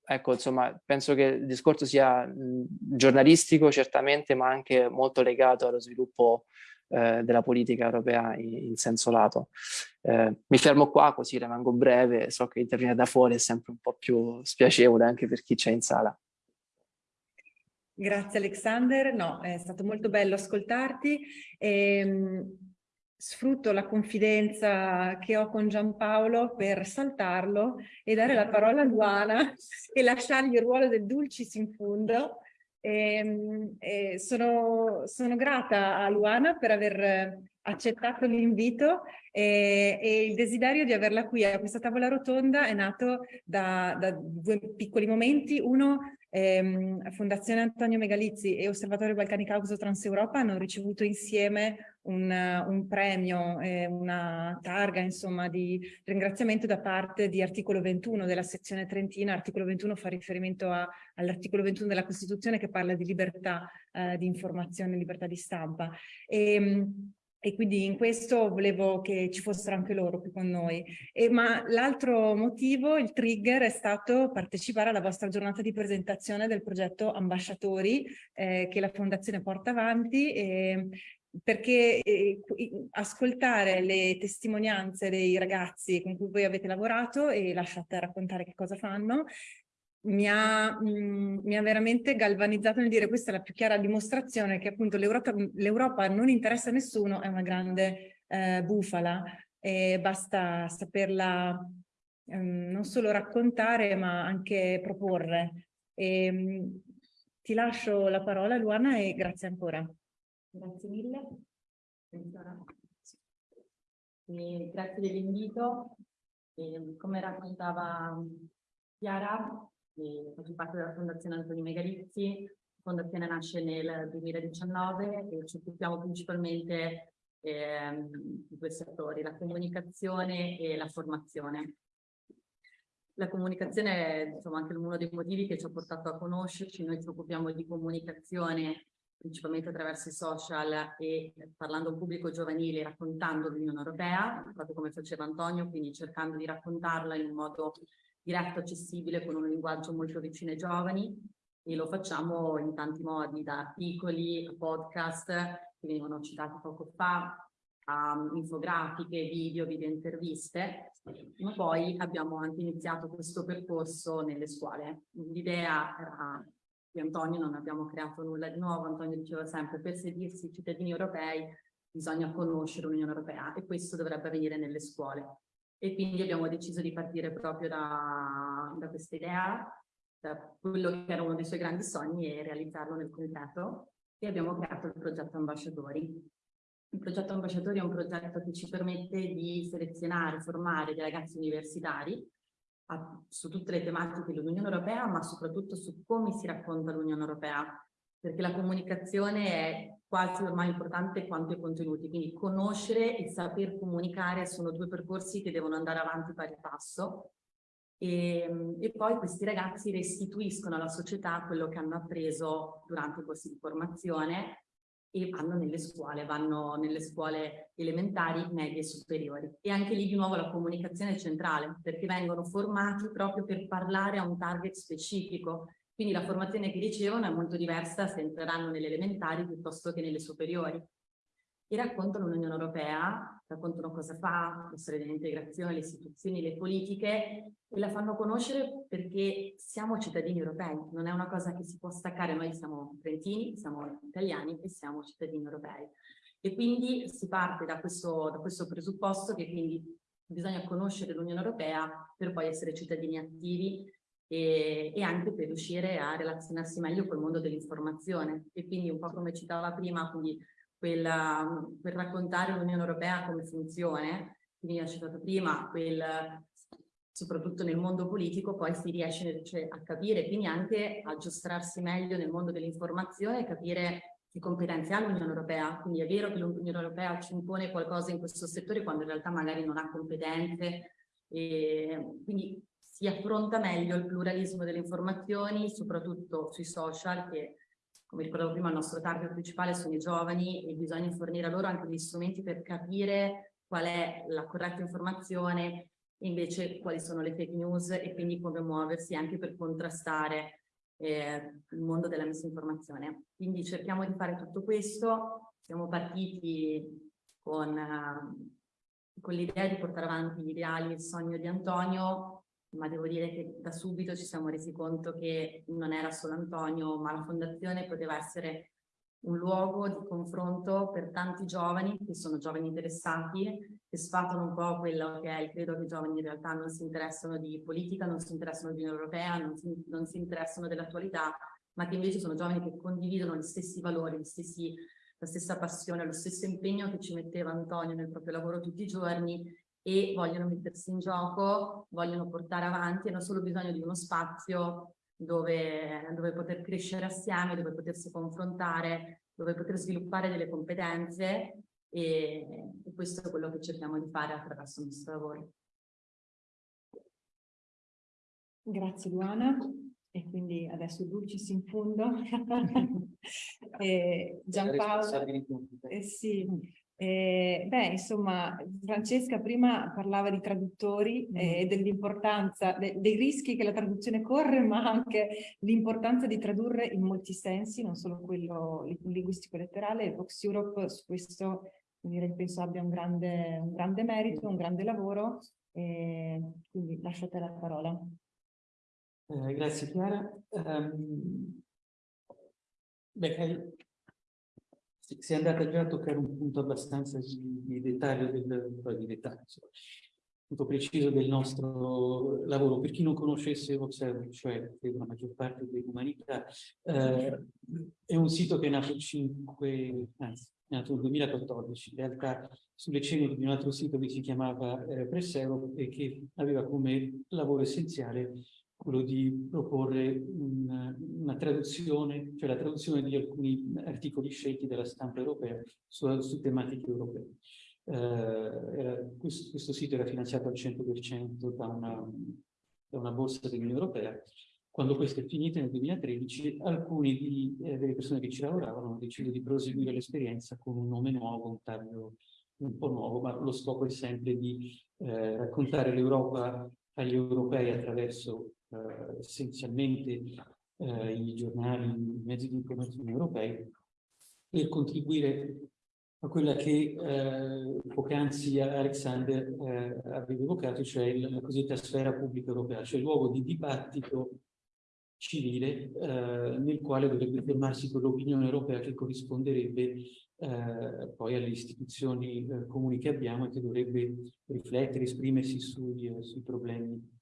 Speaker 5: ecco, insomma, penso che il discorso sia mh, giornalistico certamente, ma anche molto legato allo sviluppo eh, della politica europea in, senso lato. Eh, mi fermo qua, così rimango breve, so che intervenire da fuori è sempre un po' più spiacevole anche per chi c'è in sala.
Speaker 1: Grazie Alexander, no, è stato molto bello ascoltarti. E, ehm, sfrutto la confidenza che ho con Giampaolo per saltarlo e dare la parola a Luana e lasciargli il ruolo del dulcis in fondo. E, ehm, e sono, sono grata a Luana per aver accettato l'invito e, e, il desiderio di averla qui a questa tavola rotonda è nato da, da due piccoli momenti. Uno ehm, Fondazione Antonio Megalizzi e Osservatorio Balcani Caucaso Transeuropa hanno ricevuto insieme un, un premio, eh, una targa insomma di ringraziamento da parte di articolo 21 della sezione trentina. Articolo 21 fa riferimento all'articolo 21 della Costituzione che parla di libertà eh, di informazione, libertà di stampa. E, ehm, e quindi in questo volevo che ci fossero anche loro qui con noi. E, ma l'altro motivo, il trigger, è stato partecipare alla vostra giornata di presentazione del progetto Ambasciatori eh, che la Fondazione porta avanti e, perché eh, ascoltare le testimonianze dei ragazzi con cui voi avete lavorato e lasciate raccontare che cosa fanno mi ha, mh, mm, mi ha, veramente galvanizzato nel dire questa è la più chiara dimostrazione che appunto l'Europa non interessa a nessuno, è una grande eh, bufala e basta saperla um, non solo raccontare ma anche proporre. E, um, ti lascio la parola Luana e grazie ancora.
Speaker 6: Grazie mille. E grazie dell'invito. Come raccontava Chiara, faccio parte della Fondazione Antonio Megalizzi. La fondazione nasce nel 2019 e ci occupiamo principalmente eh, di due settori, la comunicazione e la formazione. La comunicazione è insomma, anche uno dei motivi che ci ha portato a conoscerci, noi ci occupiamo di comunicazione principalmente attraverso i social e parlando a un pubblico giovanile, raccontando l'Unione Europea, proprio come faceva Antonio, quindi cercando di raccontarla in un modo diretto, accessibile, con un linguaggio molto vicino ai giovani e lo facciamo in tanti modi, da articoli, podcast che venivano citati poco fa, a infografiche, video, video interviste, ma poi abbiamo anche iniziato questo percorso nelle scuole. L'idea era di Antonio, non abbiamo creato nulla di nuovo, Antonio diceva sempre per sentirsi cittadini europei bisogna conoscere l'Unione Europea e questo dovrebbe avvenire nelle scuole e quindi abbiamo deciso di partire proprio da, da questa idea, da quello che era uno dei suoi grandi sogni e realizzarlo nel concreto e abbiamo creato il progetto Ambasciatori. Il progetto Ambasciatori è un progetto che ci permette di selezionare, formare dei ragazzi universitari a, su tutte le tematiche dell'Unione Europea, ma soprattutto su come si racconta l'Unione Europea, perché la comunicazione è quasi ormai importante quanto i contenuti, quindi conoscere e saper comunicare sono due percorsi che devono andare avanti pari passo. E, e, poi questi ragazzi restituiscono alla società quello che hanno appreso durante i corsi di formazione e vanno nelle scuole, vanno nelle scuole elementari, medie e superiori. E anche lì di nuovo la comunicazione è centrale, perché vengono formati proprio per parlare a un target specifico, quindi la formazione che ricevono è molto diversa se entreranno nelle elementari piuttosto che nelle superiori. E raccontano l'Unione Europea, raccontano cosa fa, la storia dell'integrazione, le istituzioni, le politiche e la fanno conoscere perché siamo cittadini europei, non è una cosa che si può staccare, noi siamo trentini, siamo italiani e siamo cittadini europei. E quindi si parte da questo, da questo presupposto che quindi bisogna conoscere l'Unione Europea per poi essere cittadini attivi e, e, anche per riuscire a relazionarsi meglio col mondo dell'informazione. E quindi un po' come citava prima, quindi quella, per raccontare l'Unione Europea come funziona, quindi ha citato prima, quel, soprattutto nel mondo politico poi si riesce cioè, a capire, quindi anche a giostrarsi meglio nel mondo dell'informazione e capire che competenze ha l'Unione Europea, quindi è vero che l'Unione Europea ci impone qualcosa in questo settore quando in realtà magari non ha competenze, e quindi si affronta meglio il pluralismo delle informazioni, soprattutto sui social che, come ricordavo prima, il nostro target principale sono i giovani e bisogna fornire a loro anche gli strumenti per capire qual è la corretta informazione e invece quali sono le fake news e quindi come muoversi anche per contrastare eh, il mondo della misinformazione. Quindi cerchiamo di fare tutto questo, siamo partiti con, uh, con l'idea di portare avanti gli ideali e il sogno di Antonio ma devo dire che da subito ci siamo resi conto che non era solo Antonio, ma la fondazione poteva essere un luogo di confronto per tanti giovani che sono giovani interessati, che sfatano un po' quello che è il credo che i giovani in realtà non si interessano di politica, non si interessano di Unione Europea, non si, non si interessano dell'attualità, ma che invece sono giovani che condividono gli stessi valori, gli stessi, la stessa passione, lo stesso impegno che ci metteva Antonio nel proprio lavoro tutti i giorni e vogliono mettersi in gioco, vogliono portare avanti, hanno solo bisogno di uno spazio dove, dove poter crescere assieme, dove potersi confrontare, dove poter sviluppare delle competenze e, e questo è quello che cerchiamo di fare attraverso il nostro lavoro.
Speaker 3: Grazie Luana e quindi adesso Dulcis in fondo. e Giampaolo, eh sì, eh, beh, insomma, Francesca prima parlava di traduttori e mm. dell'importanza, de dei rischi che la traduzione corre, ma anche l'importanza di tradurre in molti sensi, non solo quello linguistico-letterale. Vox Europe su questo direi, penso abbia un grande, un grande merito, un grande lavoro, e quindi lascio a te la parola.
Speaker 7: Eh, grazie Chiara. Um, beh, si è andata già a toccare un punto abbastanza di, di dettaglio, del, di dettaglio, insomma, punto preciso del nostro lavoro. Per chi non conoscesse Voxer, cioè la maggior parte dell'umanità, eh, è un sito che è nato, 5, anzi, è nato nel 2014, in realtà sulle ceneri di un altro sito che si chiamava eh, Pressero e che aveva come lavoro essenziale quello di proporre una, una, traduzione, cioè la traduzione di alcuni articoli scelti dalla stampa europea su, su tematiche europee. Eh, era, questo, questo, sito era finanziato al 100% da una, da una borsa dell'Unione Europea. Quando questo è finito nel 2013, alcuni di, eh, delle persone che ci lavoravano hanno deciso di proseguire l'esperienza con un nome nuovo, un taglio un po' nuovo, ma lo scopo è sempre di eh, raccontare l'Europa agli europei attraverso eh, essenzialmente eh, i giornali, i mezzi di informazione europei, per contribuire a quella che eh, poc'anzi Alexander eh, aveva evocato, cioè la cosiddetta sfera pubblica europea, cioè il luogo di dibattito civile eh, nel quale dovrebbe fermarsi quell'opinione europea che corrisponderebbe eh, poi alle istituzioni eh, comuni che abbiamo e che dovrebbe riflettere, esprimersi sui, eh, sui problemi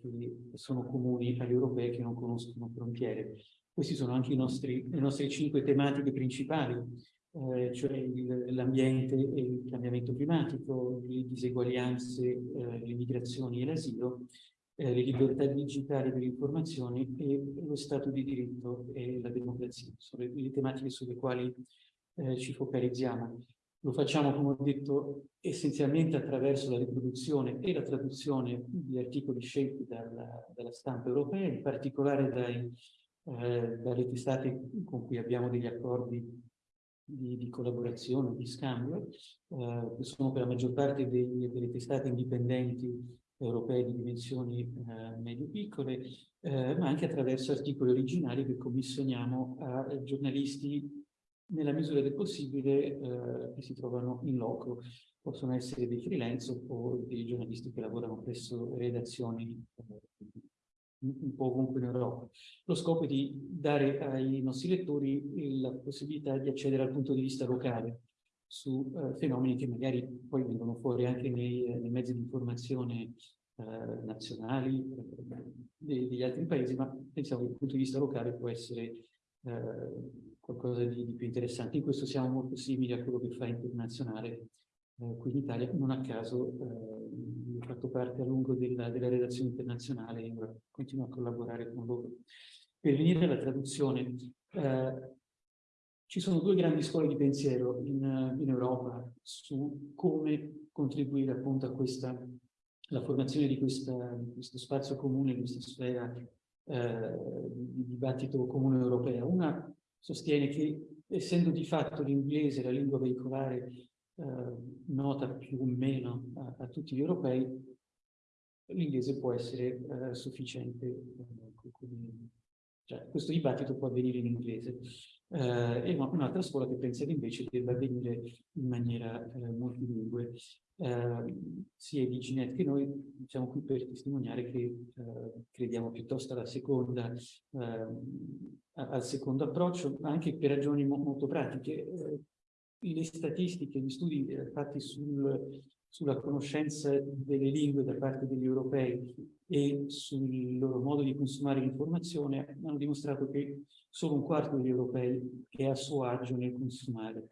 Speaker 7: che sono comuni agli europei che non conoscono frontiere. Questi sono anche nostri, le nostre cinque tematiche principali, eh, cioè l'ambiente e il cambiamento climatico, le diseguaglianze, eh, le migrazioni e l'asilo, eh, le libertà digitali dell'informazione e lo Stato di diritto e la democrazia. Sono le, le tematiche sulle quali eh, ci focalizziamo. Lo facciamo, come ho detto, essenzialmente attraverso la riproduzione e la traduzione di articoli scelti dalla, dalla stampa europea, in particolare dai, eh, dalle testate con cui abbiamo degli accordi di, di collaborazione, di scambio, eh, che sono per la maggior parte dei, delle testate indipendenti europee di dimensioni eh, medio-piccole, eh, ma anche attraverso articoli originali che commissioniamo a giornalisti nella misura del possibile eh, che si trovano in loco. Possono essere dei freelance o dei giornalisti che lavorano presso redazioni eh, un po' ovunque in Europa. Lo scopo è di dare ai nostri lettori la possibilità di accedere al punto di vista locale su eh, fenomeni che magari poi vengono fuori anche nei, nei mezzi di informazione eh, nazionali eh, degli altri paesi, ma pensiamo che dal punto di vista locale può essere eh, qualcosa di, di, più interessante. In questo siamo molto simili a quello che fa Internazionale eh, qui in Italia. Non a caso eh, ho fatto parte a lungo della, della redazione internazionale e ora continuo a collaborare con loro. Per venire alla traduzione, eh, ci sono due grandi scuole di pensiero in, in Europa su come contribuire appunto a questa la formazione di, questa, di questo spazio comune, di questa sfera eh, di dibattito comune europeo. Una sostiene che essendo di fatto l'inglese la lingua veicolare eh, nota più o meno a, a tutti gli europei, l'inglese può essere eh, sufficiente. Eh, cioè, questo dibattito può avvenire in inglese. Eh, e un'altra scuola che pensa che invece debba avvenire in maniera eh, multilingue. Eh, sia i Diginet che noi siamo qui per testimoniare che eh, crediamo piuttosto alla seconda, ehm, al secondo approccio, anche per ragioni mo molto pratiche. Eh, le statistiche, gli studi eh, fatti sul, sulla conoscenza delle lingue da parte degli europei e sul loro modo di consumare l'informazione hanno dimostrato che solo un quarto degli europei è a suo agio nel consumare,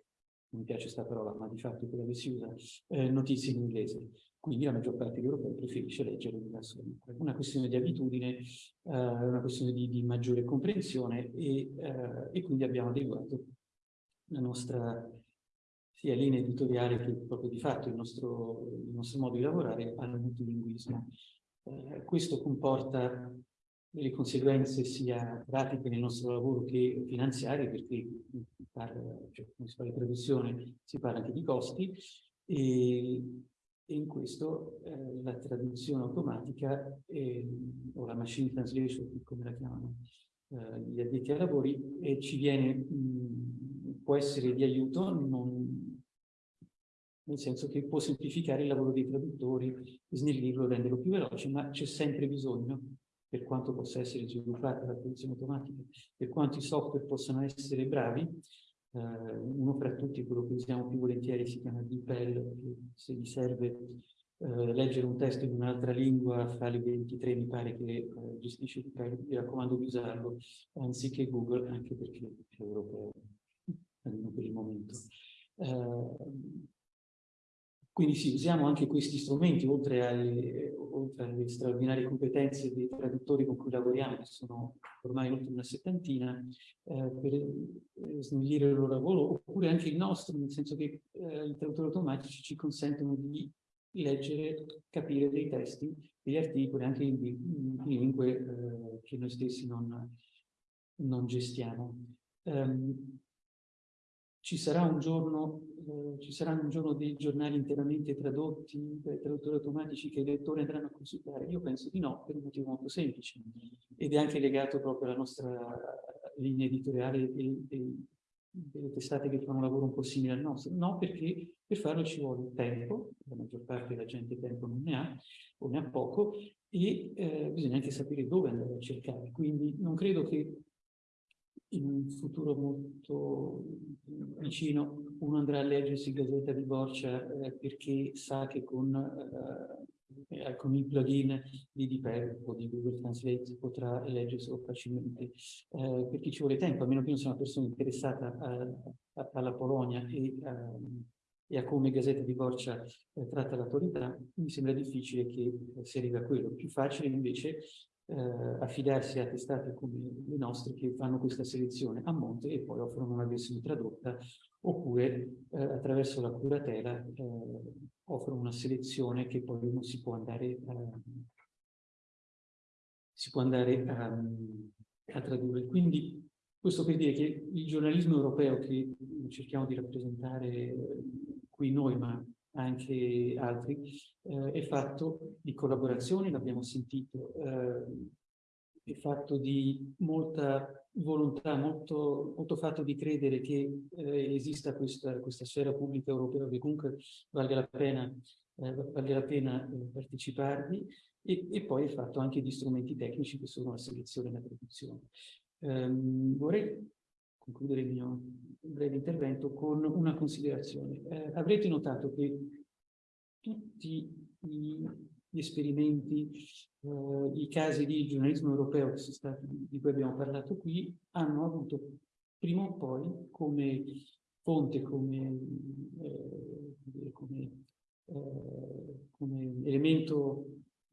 Speaker 7: non mi piace questa parola, ma di fatto è quella che si usa, eh, notizie in inglese. Quindi la maggior parte degli europei preferisce leggere da soli. Una questione di abitudine, eh, una questione di, di maggiore comprensione e, eh, e quindi abbiamo adeguato la nostra sia linea editoriale che proprio di fatto il nostro, il nostro modo di lavorare al multilinguismo. Eh, questo comporta delle conseguenze sia pratiche nel nostro lavoro che finanziarie, perché parla, cioè, si fa la traduzione si parla anche di costi, e, e in questo eh, la traduzione automatica eh, o la machine translation, come la chiamano eh, gli addetti ai lavori, ci viene, mh, può essere di aiuto, non, nel senso che può semplificare il lavoro dei traduttori, snellirlo, renderlo più veloce, ma c'è sempre bisogno, per quanto possa essere sviluppata la traduzione automatica, per quanto i software possano essere bravi, eh, uno fra tutti, quello che usiamo più volentieri, si chiama DeepL, che se vi serve eh, leggere un testo in un'altra lingua, Fali 23 mi pare che eh, gestisce vi raccomando di usarlo, anziché Google, anche perché è europeo, almeno per il momento. Eh, quindi sì, usiamo anche questi strumenti, oltre alle, oltre alle, straordinarie competenze dei traduttori con cui lavoriamo, che sono ormai oltre una settantina, eh, per eh, snellire il loro lavoro, oppure anche il nostro, nel senso che eh, i traduttori automatici ci consentono di leggere, capire dei testi, degli articoli, anche in, in lingue eh, che noi stessi non, non gestiamo. Um, ci sarà un giorno, eh, ci saranno un giorno dei giornali interamente tradotti dai traduttori automatici che i lettori andranno a consultare? Io penso di no, per un motivo molto semplice, ed è anche legato proprio alla nostra linea editoriale e, e, delle testate che fanno un lavoro un po' simile al nostro. No, perché per farlo ci vuole tempo, la maggior parte della gente tempo non ne ha, o ne ha poco, e eh, bisogna anche sapere dove andare a cercare. Quindi non credo che in un futuro molto vicino uno andrà a leggersi Gazzetta di Borcia eh, perché sa che con, eh, con il plugin di DeepL o di Google Translate potrà leggerselo facilmente. Eh, perché ci vuole tempo, a meno che non sia una persona interessata a, a, alla Polonia e, a, e a come Gazzetta di Borcia eh, tratta l'autorità, mi sembra difficile che si arrivi a quello. Più facile invece eh, affidarsi a testate come le nostre che fanno questa selezione a monte e poi offrono una versione tradotta oppure eh, attraverso la curatela eh, offrono una selezione che poi uno si può andare, si può andare a, a tradurre. Quindi questo per dire che il giornalismo europeo che cerchiamo di rappresentare qui noi, ma anche altri, eh, è fatto di collaborazioni, l'abbiamo sentito, eh, è fatto di molta volontà, molto, molto fatto di credere che eh, esista questa, questa, sfera pubblica europea che comunque valga la pena, eh, valga la pena eh, parteciparvi e, e, poi è fatto anche di strumenti tecnici che sono la selezione e la produzione. Um, vorrei concludere il mio breve intervento con una considerazione. Eh, avrete notato che tutti gli esperimenti, eh, i casi di giornalismo europeo stati, di cui abbiamo parlato qui, hanno avuto prima o poi come fonte, come, eh, come, eh, come elemento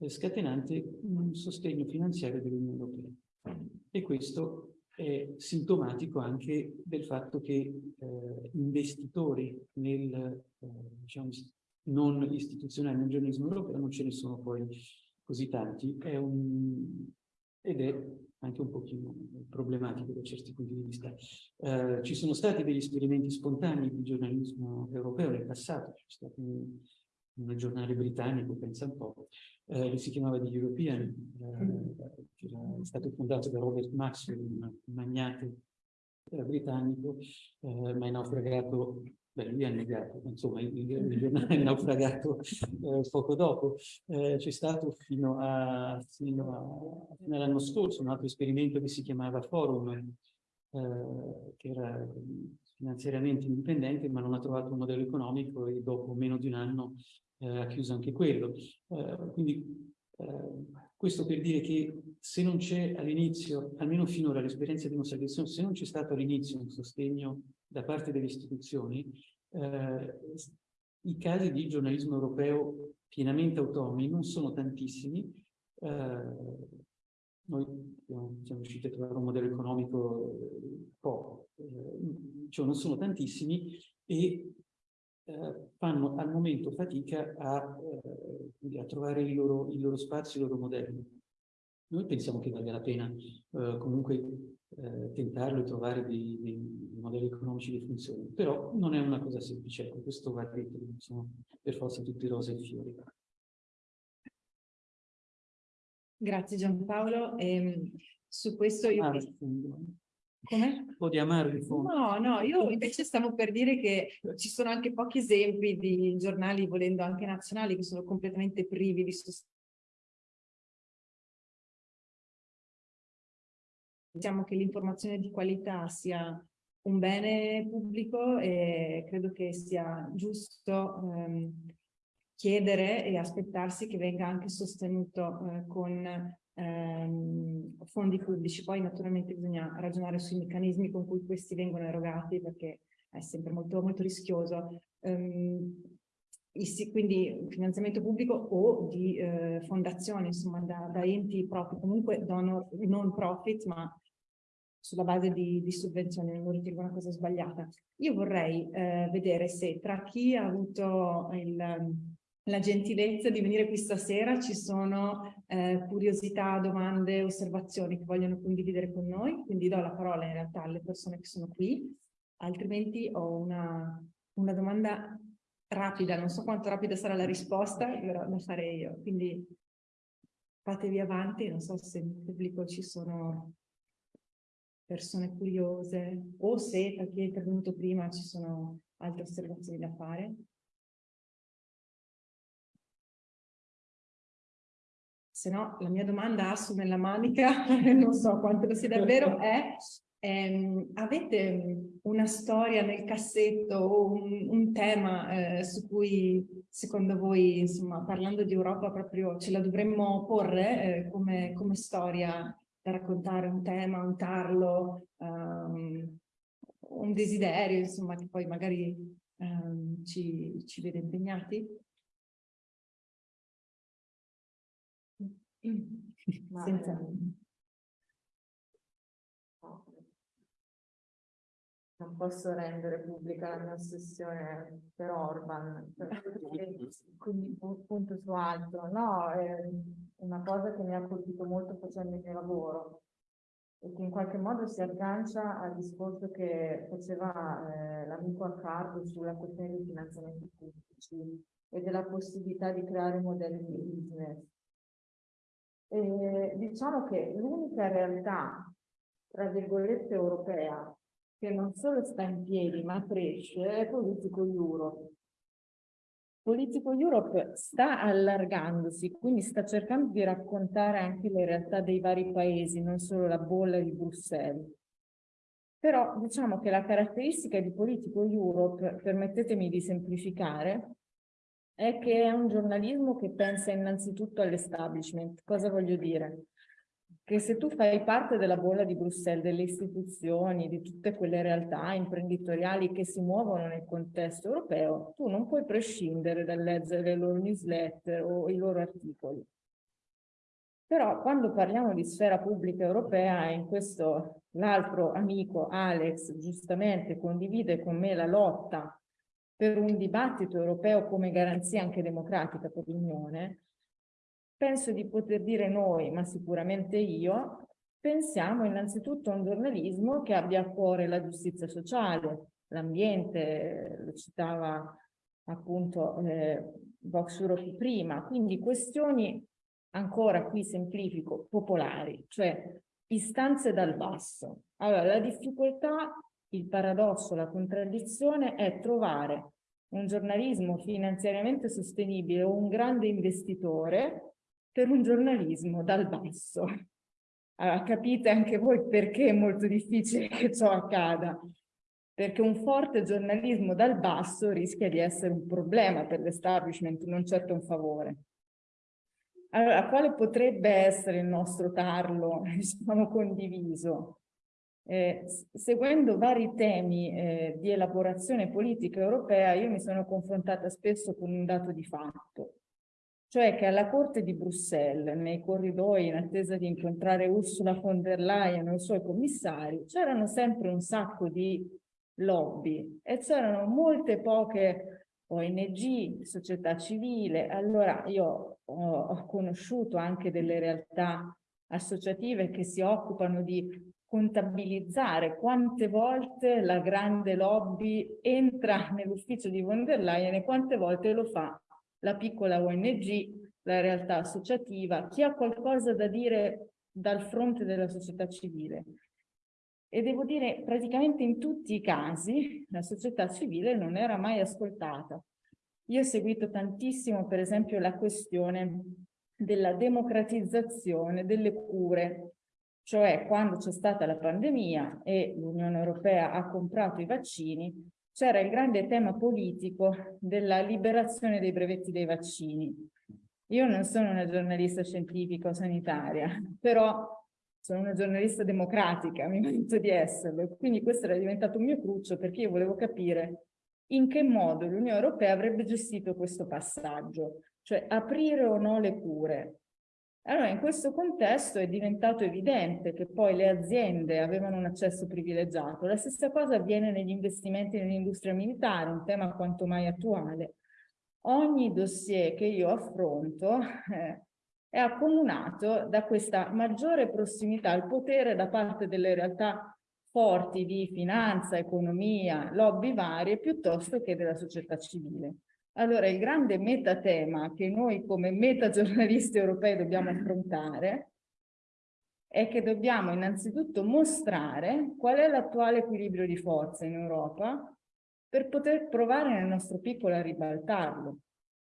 Speaker 7: scatenante un sostegno finanziario dell'Unione Europea. E questo è sintomatico anche del fatto che eh, investitori nel, eh, diciamo, non istituzionali nel giornalismo europeo non ce ne sono poi così tanti è un, ed è anche un pochino problematico da certi punti di vista. Eh, ci sono stati degli esperimenti spontanei di giornalismo europeo nel passato, c'è stato un, un giornale britannico, pensa un po', eh, che si chiamava The European, eh, era stato fondato da Robert Maxwell, un magnate eh, britannico, eh, ma è naufragato, beh lui è negato, insomma il, il giornale è naufragato eh, poco dopo. Eh, c'è stato fino, a, fino, fino all'anno scorso un altro esperimento che si chiamava Forum, che era finanziariamente indipendente ma non ha trovato un modello economico e dopo meno di un anno eh, ha chiuso anche quello. quindi questo per dire che se non c'è all'inizio, almeno finora l'esperienza dimostra che se non c'è stato all'inizio un sostegno da parte delle istituzioni, eh, i casi di giornalismo europeo pienamente autonomi non sono tantissimi. Eh, noi siamo riusciti a trovare un modello economico eh, poco, eh, cioè non sono tantissimi e eh, fanno al momento fatica a, eh, a trovare il loro, il loro, spazio, il loro modello. Noi pensiamo che valga la pena eh, comunque eh, tentarlo e trovare dei, dei, modelli economici che funzionino, però non è una cosa semplice, ecco, questo va detto, non sono per forza tutti rose e fiori.
Speaker 1: Grazie Giampaolo. Ehm, su questo io... Ah,
Speaker 7: come? Un po' di amaro in fondo.
Speaker 1: No, no, io invece stavo per dire che ci sono anche pochi esempi di giornali, volendo anche nazionali, che sono completamente privi di sostegno. Diciamo che l'informazione di qualità sia un bene pubblico e credo che sia giusto ehm, chiedere e aspettarsi che venga anche sostenuto eh, con ehm, fondi pubblici. Poi naturalmente bisogna ragionare sui meccanismi con cui questi vengono erogati perché è sempre molto, molto rischioso. Um, quindi finanziamento pubblico o di eh, fondazioni, insomma, da, da, enti propri, comunque donor, non profit, ma sulla base di, di sovvenzioni, non lo ritengo una cosa sbagliata. Io vorrei eh, vedere se tra chi ha avuto il, la gentilezza di venire qui stasera, ci sono eh, curiosità, domande, osservazioni che vogliono condividere con noi, quindi do la parola in realtà alle persone che sono qui, altrimenti ho una, una domanda rapida, non so quanto rapida sarà la risposta, però la farei io, quindi fatevi avanti, non so se nel pubblico ci sono persone curiose o se per chi è intervenuto prima ci sono altre osservazioni da fare. Se no la mia domanda asso nella manica, non so quanto sia davvero, è ehm, avete una storia nel cassetto o un, un tema eh, su cui secondo voi, insomma, parlando di Europa proprio ce la dovremmo porre eh, come, come, storia da raccontare un tema, un tarlo, um, un desiderio, insomma, che poi magari um, ci, ci vede impegnati?
Speaker 3: Ma Senza... Non posso rendere pubblica la mia ossessione per Orban, quindi punto su altro. No, è una cosa che mi ha colpito molto facendo il mio lavoro e che in qualche modo si aggancia al discorso che faceva eh, l'amico Accardo sulla questione dei finanziamenti pubblici e della possibilità di creare modelli di business. E diciamo che l'unica realtà, tra virgolette, europea che non solo sta in piedi ma cresce è Politico Europe. Politico Europe sta allargandosi, quindi sta cercando di raccontare anche le realtà dei vari paesi, non solo la bolla di Bruxelles. Però diciamo che la caratteristica di Politico Europe, permettetemi di semplificare, è che è un giornalismo che pensa innanzitutto all'establishment. Cosa voglio dire? Che se tu fai parte della bolla di Bruxelles, delle istituzioni, di tutte quelle realtà imprenditoriali che si muovono nel contesto europeo, tu non puoi prescindere dal leggere le loro newsletter o i loro articoli. Però quando parliamo di sfera pubblica europea, e in questo l'altro amico Alex giustamente condivide con me la lotta per un dibattito europeo come garanzia anche democratica per l'Unione, penso di poter dire noi, ma sicuramente io, pensiamo innanzitutto a un giornalismo che abbia a cuore la giustizia sociale, l'ambiente, lo citava appunto eh, Vox Europe prima, quindi questioni ancora qui semplifico, popolari, cioè istanze dal basso. Allora, la difficoltà, il paradosso, la contraddizione è trovare un giornalismo finanziariamente sostenibile o un grande investitore per un giornalismo dal basso. Allora, capite anche voi perché è molto difficile che ciò accada, perché un forte giornalismo dal basso rischia di essere un problema per l'establishment, non certo un favore. Allora, quale potrebbe essere il nostro tarlo, diciamo, condiviso? Eh, seguendo vari temi eh, di elaborazione politica europea, io mi sono confrontata spesso con un dato di fatto, cioè che alla Corte di Bruxelles, nei corridoi in attesa di incontrare Ursula von der Leyen o i suoi commissari, c'erano sempre un sacco di lobby e c'erano molte poche ONG, società civile. Allora io ho, ho conosciuto anche delle realtà associative che si occupano di contabilizzare quante volte la grande lobby entra nell'ufficio di von der Leyen e quante volte lo fa la piccola ONG, la realtà associativa, chi ha qualcosa da dire dal fronte della società civile. E devo dire, praticamente in tutti i casi la società civile non era mai ascoltata. Io ho seguito tantissimo, per esempio, la questione della democratizzazione delle cure, cioè quando c'è stata la pandemia e l'Unione Europea ha comprato i vaccini, c'era il grande tema politico della liberazione dei brevetti dei vaccini. Io non sono una giornalista scientifica o sanitaria, però sono una giornalista democratica, mi merito di esserlo, quindi questo era diventato un mio cruccio perché io volevo capire in che modo l'Unione Europea avrebbe gestito questo passaggio, cioè aprire o no le cure, allora, in questo contesto è diventato evidente che poi le aziende avevano un accesso privilegiato. La stessa cosa avviene negli investimenti nell'industria militare, un tema quanto mai attuale. Ogni dossier che io affronto eh, è accomunato da questa maggiore prossimità al potere da parte delle realtà forti di finanza, economia, lobby varie, piuttosto che della società civile. Allora, il grande metatema che noi come metagiornalisti europei dobbiamo affrontare è che dobbiamo innanzitutto mostrare qual è l'attuale equilibrio di forza in Europa per poter provare nel nostro piccolo a ribaltarlo.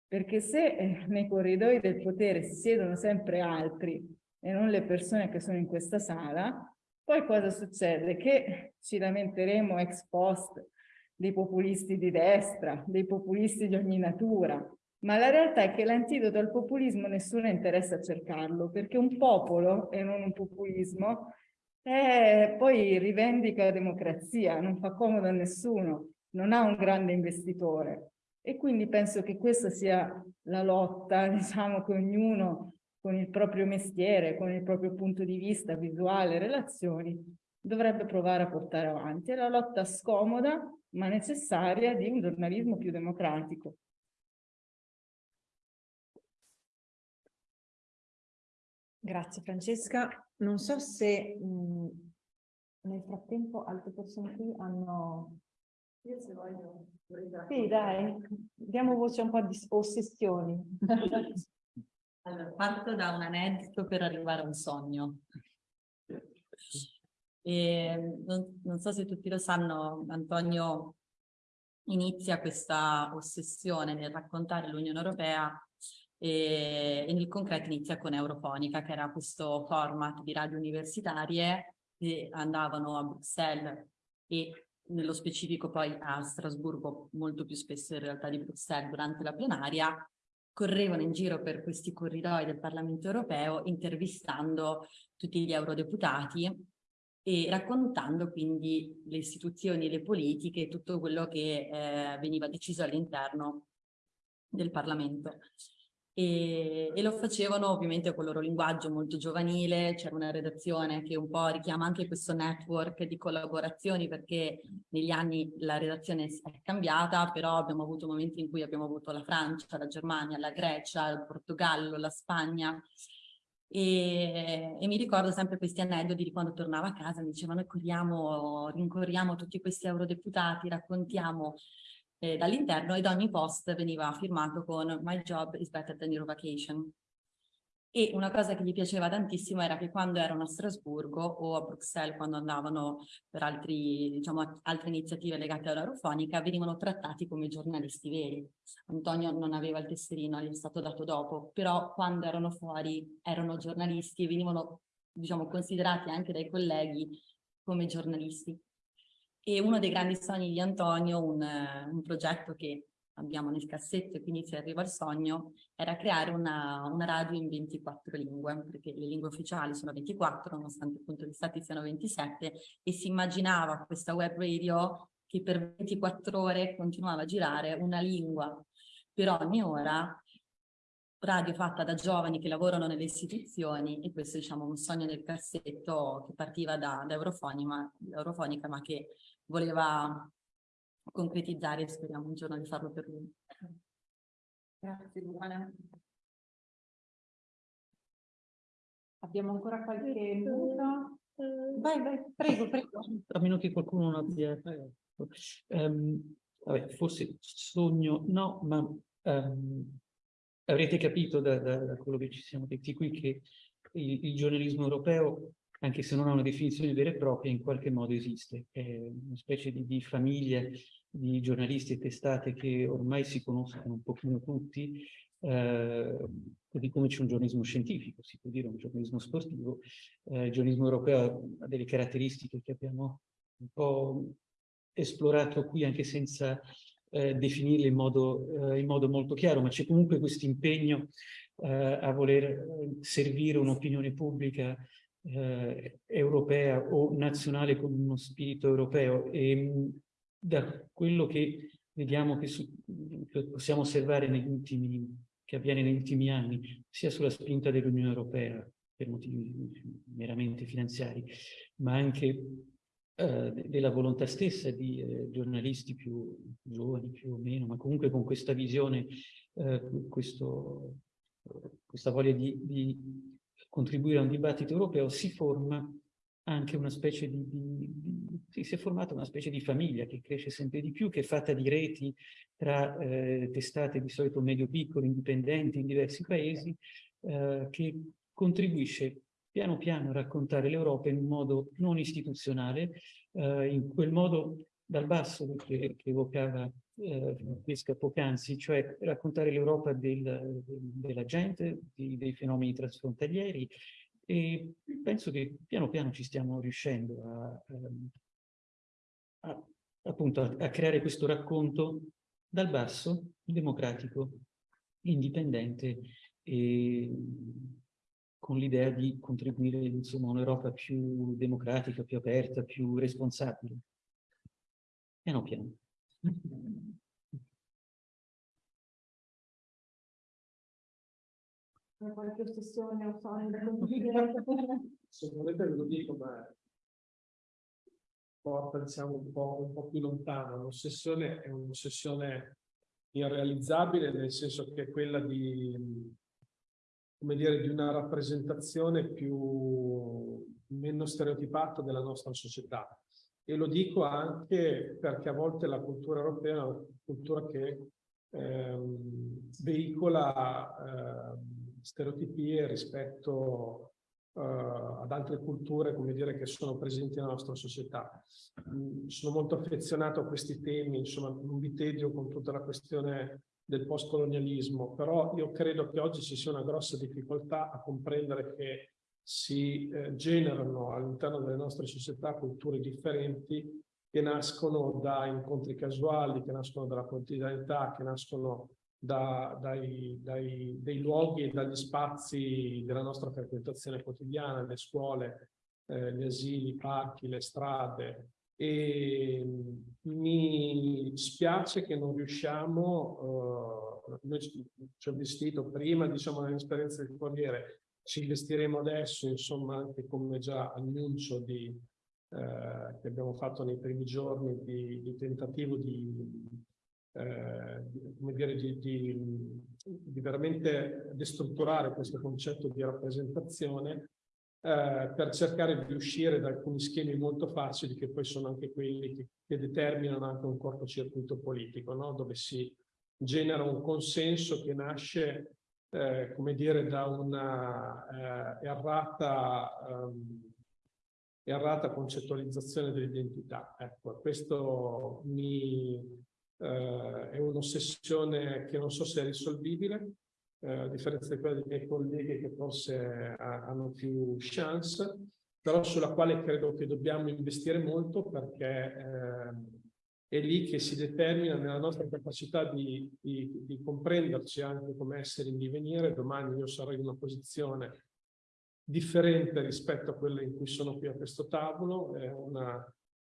Speaker 3: Perché se eh, nei corridoi del potere si siedono sempre altri e non le persone che sono in questa sala, poi cosa succede? Che ci lamenteremo ex post dei populisti di destra, dei populisti di ogni natura, ma la realtà è che l'antidoto al populismo nessuno interessa a cercarlo, perché un popolo, e non un populismo, è, poi rivendica la democrazia, non fa comodo a nessuno, non ha un grande investitore. E quindi penso che questa sia la lotta, diciamo, che ognuno con il proprio mestiere, con il proprio punto di vista visuale, relazioni, dovrebbe provare a portare avanti. È la lotta scomoda, ma necessaria di un giornalismo più democratico.
Speaker 1: Grazie Francesca. Non so se mh, nel frattempo altre persone qui hanno...
Speaker 6: Io se voglio...
Speaker 1: Sì, dai, diamo voce a un po' di ossessioni.
Speaker 6: allora, parto da un aneddoto per arrivare a un sogno. E non, non so se tutti lo sanno, Antonio inizia questa ossessione nel raccontare l'Unione Europea e, e, nel concreto inizia con Eurofonica, che era questo format di radio universitarie che andavano a Bruxelles e nello specifico poi a Strasburgo, molto più spesso in realtà di Bruxelles durante la plenaria, correvano in giro per questi corridoi del Parlamento europeo intervistando tutti gli eurodeputati e raccontando quindi le istituzioni le politiche tutto quello che eh, veniva deciso all'interno del Parlamento. E, e, lo facevano ovviamente con il loro linguaggio molto giovanile, c'era una redazione che un po' richiama anche questo network di collaborazioni perché negli anni la redazione è cambiata, però abbiamo avuto momenti in cui abbiamo avuto la Francia, la Germania, la Grecia, il Portogallo, la Spagna e, e, mi ricordo sempre questi aneddoti di quando tornavo a casa, mi dicevano corriamo, rincorriamo tutti questi eurodeputati, raccontiamo eh, dall'interno ed ogni post veniva firmato con My job is better than your vacation. E una cosa che gli piaceva tantissimo era che quando erano a Strasburgo o a Bruxelles, quando andavano per altri, diciamo, altre iniziative legate all'aerofonica, venivano trattati come giornalisti veri. Antonio non aveva il tesserino, gli è stato dato dopo, però quando erano fuori erano giornalisti e venivano diciamo, considerati anche dai colleghi come giornalisti. E uno dei grandi sogni di Antonio, un, un progetto che abbiamo nel cassetto e quindi si arriva al sogno, era creare una, una, radio in 24 lingue, perché le lingue ufficiali sono 24, nonostante appunto gli stati siano 27, e si immaginava questa web radio che per 24 ore continuava a girare una lingua. Per ogni ora, radio fatta da giovani che lavorano nelle istituzioni, e questo diciamo un sogno nel cassetto che partiva da, da Eurofonica ma che voleva concretizzare e speriamo un giorno di farlo per lui.
Speaker 3: Grazie Luana. Abbiamo ancora qualche minuto? Vai, vai, prego, prego.
Speaker 7: A meno che qualcuno non abbia... Um, vabbè, forse sogno, no, ma um, avrete capito da, da, da, quello che ci siamo detti qui che il, il giornalismo europeo anche se non ha una definizione vera e propria, in qualche modo esiste. È una specie di, di famiglia di giornalisti e testate che ormai si conoscono un pochino tutti, eh, così come c'è un giornalismo scientifico, si può dire un giornalismo sportivo. Eh, il giornalismo europeo ha delle caratteristiche che abbiamo un po' esplorato qui anche senza eh, definirle in modo, eh, in modo, molto chiaro, ma c'è comunque questo impegno eh, a voler eh, servire un'opinione pubblica europea o nazionale con uno spirito europeo e da quello che vediamo che, su, che possiamo osservare ultimi, che avviene negli ultimi anni, sia sulla spinta dell'Unione Europea per motivi meramente finanziari, ma anche eh, della volontà stessa di eh, giornalisti più giovani, più o meno, ma comunque con questa visione, eh, questo, questa voglia di, di contribuire a un dibattito europeo, si forma anche una specie di, di, di sì, si è formata una specie di famiglia che cresce sempre di più, che è fatta di reti tra eh, testate di solito medio-piccole, indipendenti in diversi paesi, eh, che contribuisce piano piano a raccontare l'Europa in un modo non istituzionale, eh, in quel modo dal basso che, che evocava eh, Francesca poc'anzi, cioè raccontare l'Europa del, della gente, di, dei fenomeni trasfrontalieri, e penso che piano piano ci stiamo riuscendo a, ehm, a, appunto a, a creare questo racconto dal basso, democratico, indipendente e con l'idea di contribuire insomma a un'Europa più democratica, più aperta, più responsabile. Piano piano.
Speaker 3: qualche ossessione o sogno da condividere?
Speaker 4: Se volete ve lo dico, ma porta diciamo un po', un po più lontano. L'ossessione è un'ossessione irrealizzabile, nel senso che è quella di, come dire, di una rappresentazione più meno stereotipata della nostra società. E lo dico anche perché a volte la cultura europea è una cultura che ehm, veicola ehm, stereotipie rispetto uh, ad altre culture, come dire, che sono presenti nella nostra società. Mm, sono molto affezionato a questi temi, insomma, non vi tedio con tutta la questione del postcolonialismo, però io credo che oggi ci sia una grossa difficoltà a comprendere che si eh, generano all'interno delle nostre società culture differenti che nascono da incontri casuali, che nascono dalla quotidianità, che nascono da, dai, dai, dai, luoghi e dagli spazi della nostra frequentazione quotidiana, le scuole, eh, gli asili, i parchi, le strade. E mi spiace che non riusciamo, uh, noi ci ho vestito prima, diciamo, nell'esperienza del Corriere, ci investiremo adesso, insomma, anche come già annuncio di, eh, che abbiamo fatto nei primi giorni di, di tentativo di eh, come dire, di, di, di, veramente destrutturare questo concetto di rappresentazione eh, per cercare di uscire da alcuni schemi molto facili che poi sono anche quelli che, che determinano anche un cortocircuito politico, no? dove si genera un consenso che nasce eh, come dire, da una eh, errata, um, errata concettualizzazione dell'identità. Ecco, questo mi, eh, è un'ossessione che non so se è risolvibile, eh, a differenza di quella dei miei colleghi che forse hanno più chance, però sulla quale credo che dobbiamo investire molto perché eh, è lì che si determina nella nostra capacità di, di, di comprenderci anche come essere in divenire. Domani io sarò in una posizione differente rispetto a quella in cui sono qui a questo tavolo, è una,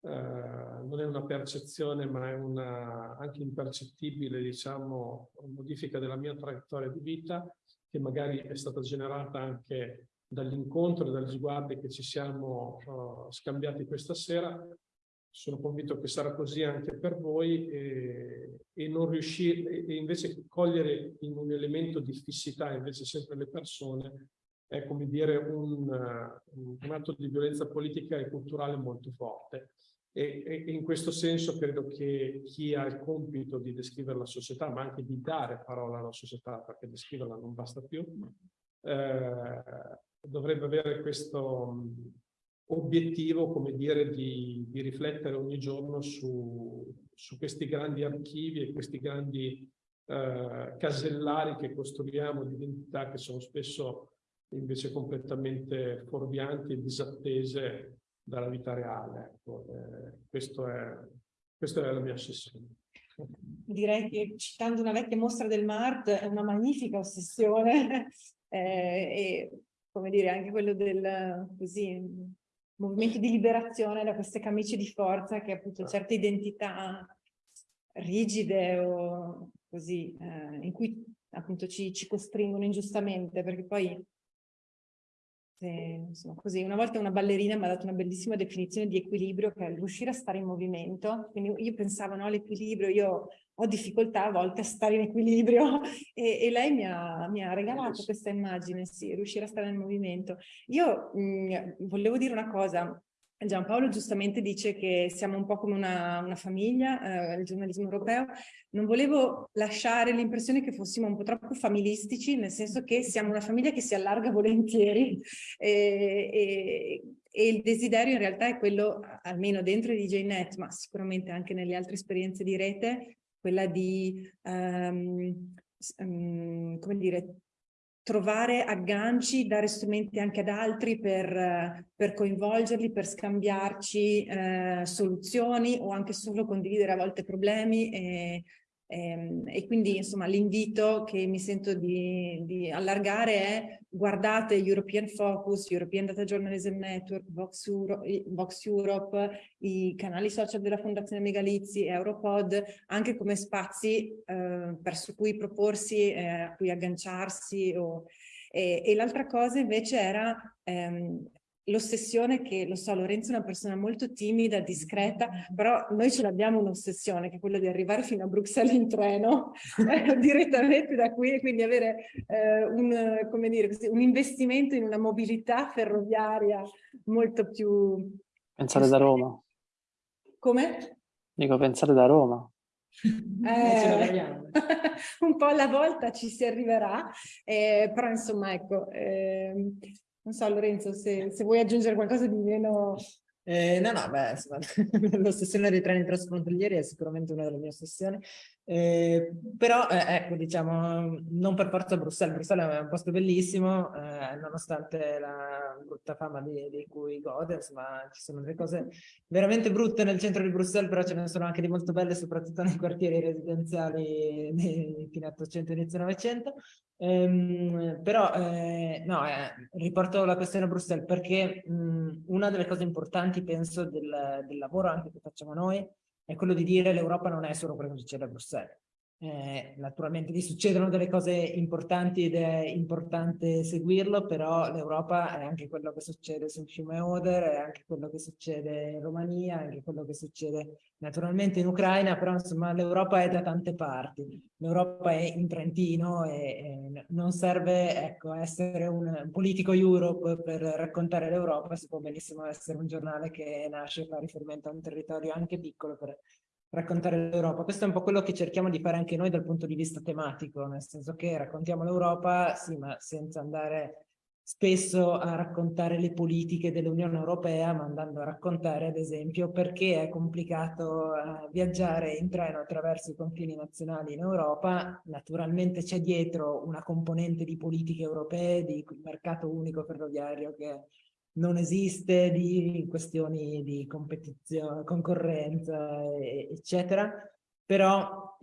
Speaker 4: non è una percezione ma è una anche impercettibile diciamo, modifica della mia traiettoria di vita che magari è stata generata anche dall'incontro e dagli sguardi che ci siamo uh, scambiati questa sera. Sono convinto che sarà così anche per voi e, e non riuscire e invece cogliere in un elemento di fissità invece sempre le persone è come dire un, un atto di violenza politica e culturale molto forte e, e, in questo senso credo che chi ha il compito di descrivere la società ma anche di dare parola alla società perché descriverla non basta più eh, dovrebbe avere questo obiettivo, come dire, di, di riflettere ogni giorno su, su, questi grandi archivi e questi grandi eh, casellari che costruiamo di identità che sono spesso invece completamente fuorvianti e disattese dalla vita reale. Ecco, eh, questo è, questa è la mia ossessione.
Speaker 1: Direi che citando una vecchia mostra del MART è una magnifica ossessione eh, e come dire anche quello del così movimento di liberazione da queste camicie di forza che appunto certe identità rigide o così, eh, in cui appunto ci, ci, costringono ingiustamente, perché poi, insomma, così, una volta una ballerina mi ha dato una bellissima definizione di equilibrio, che è riuscire a stare in movimento, quindi io pensavo no, all'equilibrio, io ho difficoltà a volte a stare in equilibrio. E, e lei mi ha, mi ha, regalato questa immagine, sì, riuscire a stare nel movimento. Io mh, mm, volevo dire una cosa, Giampaolo giustamente dice che siamo un po' come una, una famiglia, eh, il giornalismo europeo. Non volevo lasciare l'impressione che fossimo un po' troppo familistici, nel senso che siamo una famiglia che si allarga volentieri e, e, e il desiderio in realtà è quello, almeno dentro di JNet, ma sicuramente anche nelle altre esperienze di rete, quella di, um, come dire, trovare agganci, dare strumenti anche ad altri per, per coinvolgerli, per scambiarci eh, soluzioni o anche solo condividere a volte problemi e, e, ehm, e quindi insomma l'invito che mi sento di, di, allargare è guardate European Focus, European Data Journalism Network, Vox, Euro, Vox Europe, i canali social della Fondazione Megalizzi, Europod, anche come spazi eh, verso cui proporsi, eh, a cui agganciarsi. O, e, e l'altra cosa invece era ehm, l'ossessione che, lo so, Lorenzo è una persona molto timida, discreta, però noi ce l'abbiamo un'ossessione che è quella di arrivare fino a Bruxelles in treno, eh, direttamente da qui e quindi avere eh, un, come dire, un investimento in una mobilità ferroviaria molto più...
Speaker 5: Pensate da Roma.
Speaker 1: Come?
Speaker 5: Dico, pensate da Roma.
Speaker 1: Eh, un po' alla volta ci si arriverà, eh, però insomma ecco, eh, non so Lorenzo se, se vuoi aggiungere qualcosa di meno...
Speaker 2: Eh, no, no, beh, l'ossessione dei treni transfrontalieri è sicuramente una delle mie ossessioni. Eh, però, eh, ecco, diciamo, non per forza Bruxelles. Bruxelles è un posto bellissimo, eh, nonostante la brutta fama di, di, cui gode, insomma, ci sono delle cose veramente brutte nel centro di Bruxelles, però ce ne sono anche di molto belle, soprattutto nei quartieri residenziali di fine 800 inizio 900. Ehm, però, eh, no, eh, riporto la questione a Bruxelles perché mh, una delle cose importanti, penso, del, del lavoro anche che facciamo noi è quello di dire l'Europa non è solo quello che succede a Bruxelles. Eh, naturalmente gli succedono delle cose importanti ed è importante seguirlo, però l'Europa è anche quello che succede sul fiume Oder, è anche quello che succede in Romania, è anche quello che succede naturalmente in Ucraina, però insomma l'Europa è da tante parti. L'Europa è in Trentino e, e, non serve ecco, essere un politico Europe per raccontare l'Europa, si può benissimo essere un giornale che nasce e fa riferimento a un territorio anche piccolo per raccontare l'Europa. Questo è un po' quello che cerchiamo di fare anche noi dal punto di vista tematico, nel senso che raccontiamo l'Europa, sì, ma senza andare spesso a raccontare le politiche dell'Unione Europea, ma andando a raccontare, ad esempio, perché è complicato uh, viaggiare in treno attraverso i confini nazionali in Europa. Naturalmente c'è dietro una componente di politiche europee, di mercato unico ferroviario che non esiste, di questioni di competizione, concorrenza, eccetera, però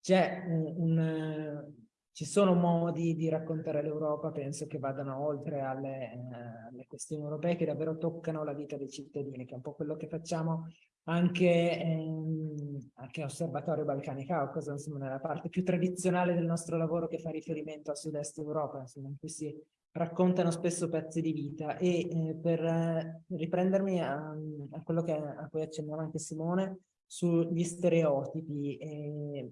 Speaker 2: c'è un, un ci sono modi di raccontare l'Europa, penso che vadano oltre alle, eh, alle, questioni europee che davvero toccano la vita dei cittadini, che è un po' quello che facciamo anche, ehm, anche Osservatorio Balcani Caucaso, insomma nella parte più tradizionale del nostro lavoro che fa riferimento a sud-est Europa, insomma, in cui si raccontano spesso pezzi di vita e eh, per eh, riprendermi a, a, quello che, a cui accennava anche Simone sugli stereotipi eh,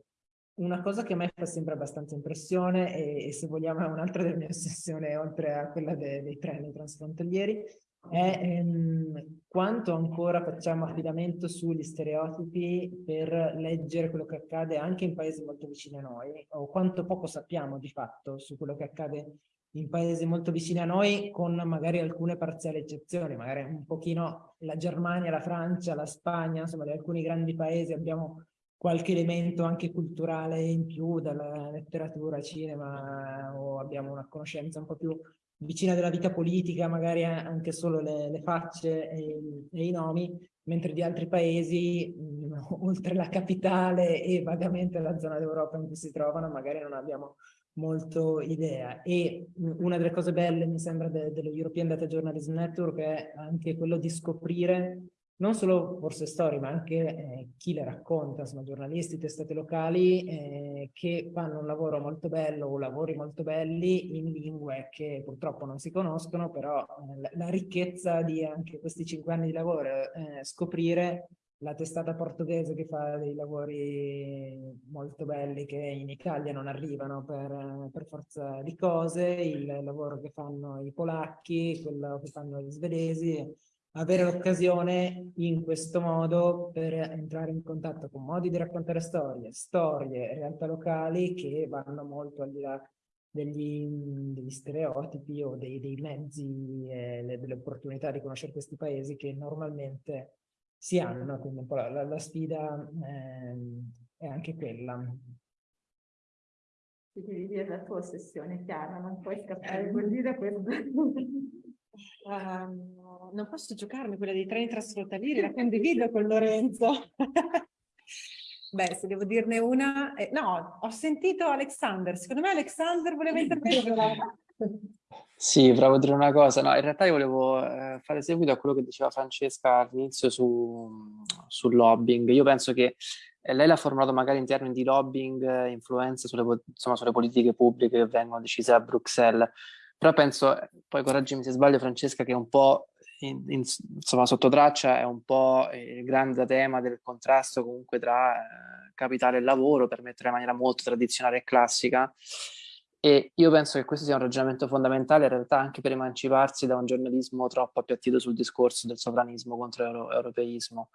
Speaker 2: una cosa che a me fa sempre abbastanza impressione e, e se vogliamo è un'altra delle mie ossessioni oltre a quella de, dei treni transfrontalieri è ehm, quanto ancora facciamo affidamento sugli stereotipi per leggere quello che accade anche in paesi molto vicini a noi o quanto poco sappiamo di fatto su quello che accade in paesi molto vicini a noi con magari alcune parziali eccezioni, magari un pochino la Germania, la Francia, la Spagna, insomma di alcuni grandi paesi abbiamo qualche elemento anche culturale in più dalla letteratura, cinema o abbiamo una conoscenza un po' più vicina della vita politica, magari anche solo le, le facce e, e, i nomi, mentre di altri paesi, mh, oltre la capitale e vagamente la zona d'Europa in cui si trovano, magari non abbiamo molto idea. E una delle cose belle, mi sembra, de, dello European Data Journalism Network è anche quello di scoprire non solo forse storie, ma anche eh, chi le racconta, insomma, giornalisti, testate locali eh, che fanno un lavoro molto bello o lavori molto belli in lingue che purtroppo non si conoscono, però eh, la, ricchezza di anche questi cinque anni di lavoro, eh, scoprire la testata portoghese che fa dei lavori molto belli che in Italia non arrivano per, per forza di cose, il lavoro che fanno i polacchi, quello che fanno gli svedesi, avere l'occasione in questo modo per entrare in contatto con modi di raccontare storie, storie, realtà locali che vanno molto al di là degli, degli stereotipi o dei, dei mezzi e delle opportunità di conoscere questi paesi che normalmente si hanno, quindi un po' la, la sfida eh, è anche quella.
Speaker 3: Ti devi dire la tua ossessione, Chiara, non puoi scappare così da questo.
Speaker 1: Uh, non posso giocarmi quella dei treni trasfrontalieri, la condivido con Lorenzo. Beh, se devo dirne una... Eh, no, ho sentito Alexander. Secondo me Alexander voleva intervenire.
Speaker 5: Sì, provo a dire una cosa. No, in realtà io volevo eh, fare seguito a quello che diceva Francesca all'inizio su, sul lobbying. Io penso che eh, lei l'ha formulato magari in termini di lobbying, eh, influenza sulle, insomma, sulle politiche pubbliche che vengono decise a Bruxelles. Però penso, poi correggimi se sbaglio Francesca, che un po' in, in, insomma sotto traccia è un po' il grande tema del contrasto comunque tra eh, capitale e lavoro, per mettere in maniera molto tradizionale e classica. E io penso che questo sia un ragionamento fondamentale in realtà anche per emanciparsi da un giornalismo troppo appiattito sul discorso del sovranismo contro l'europeismo.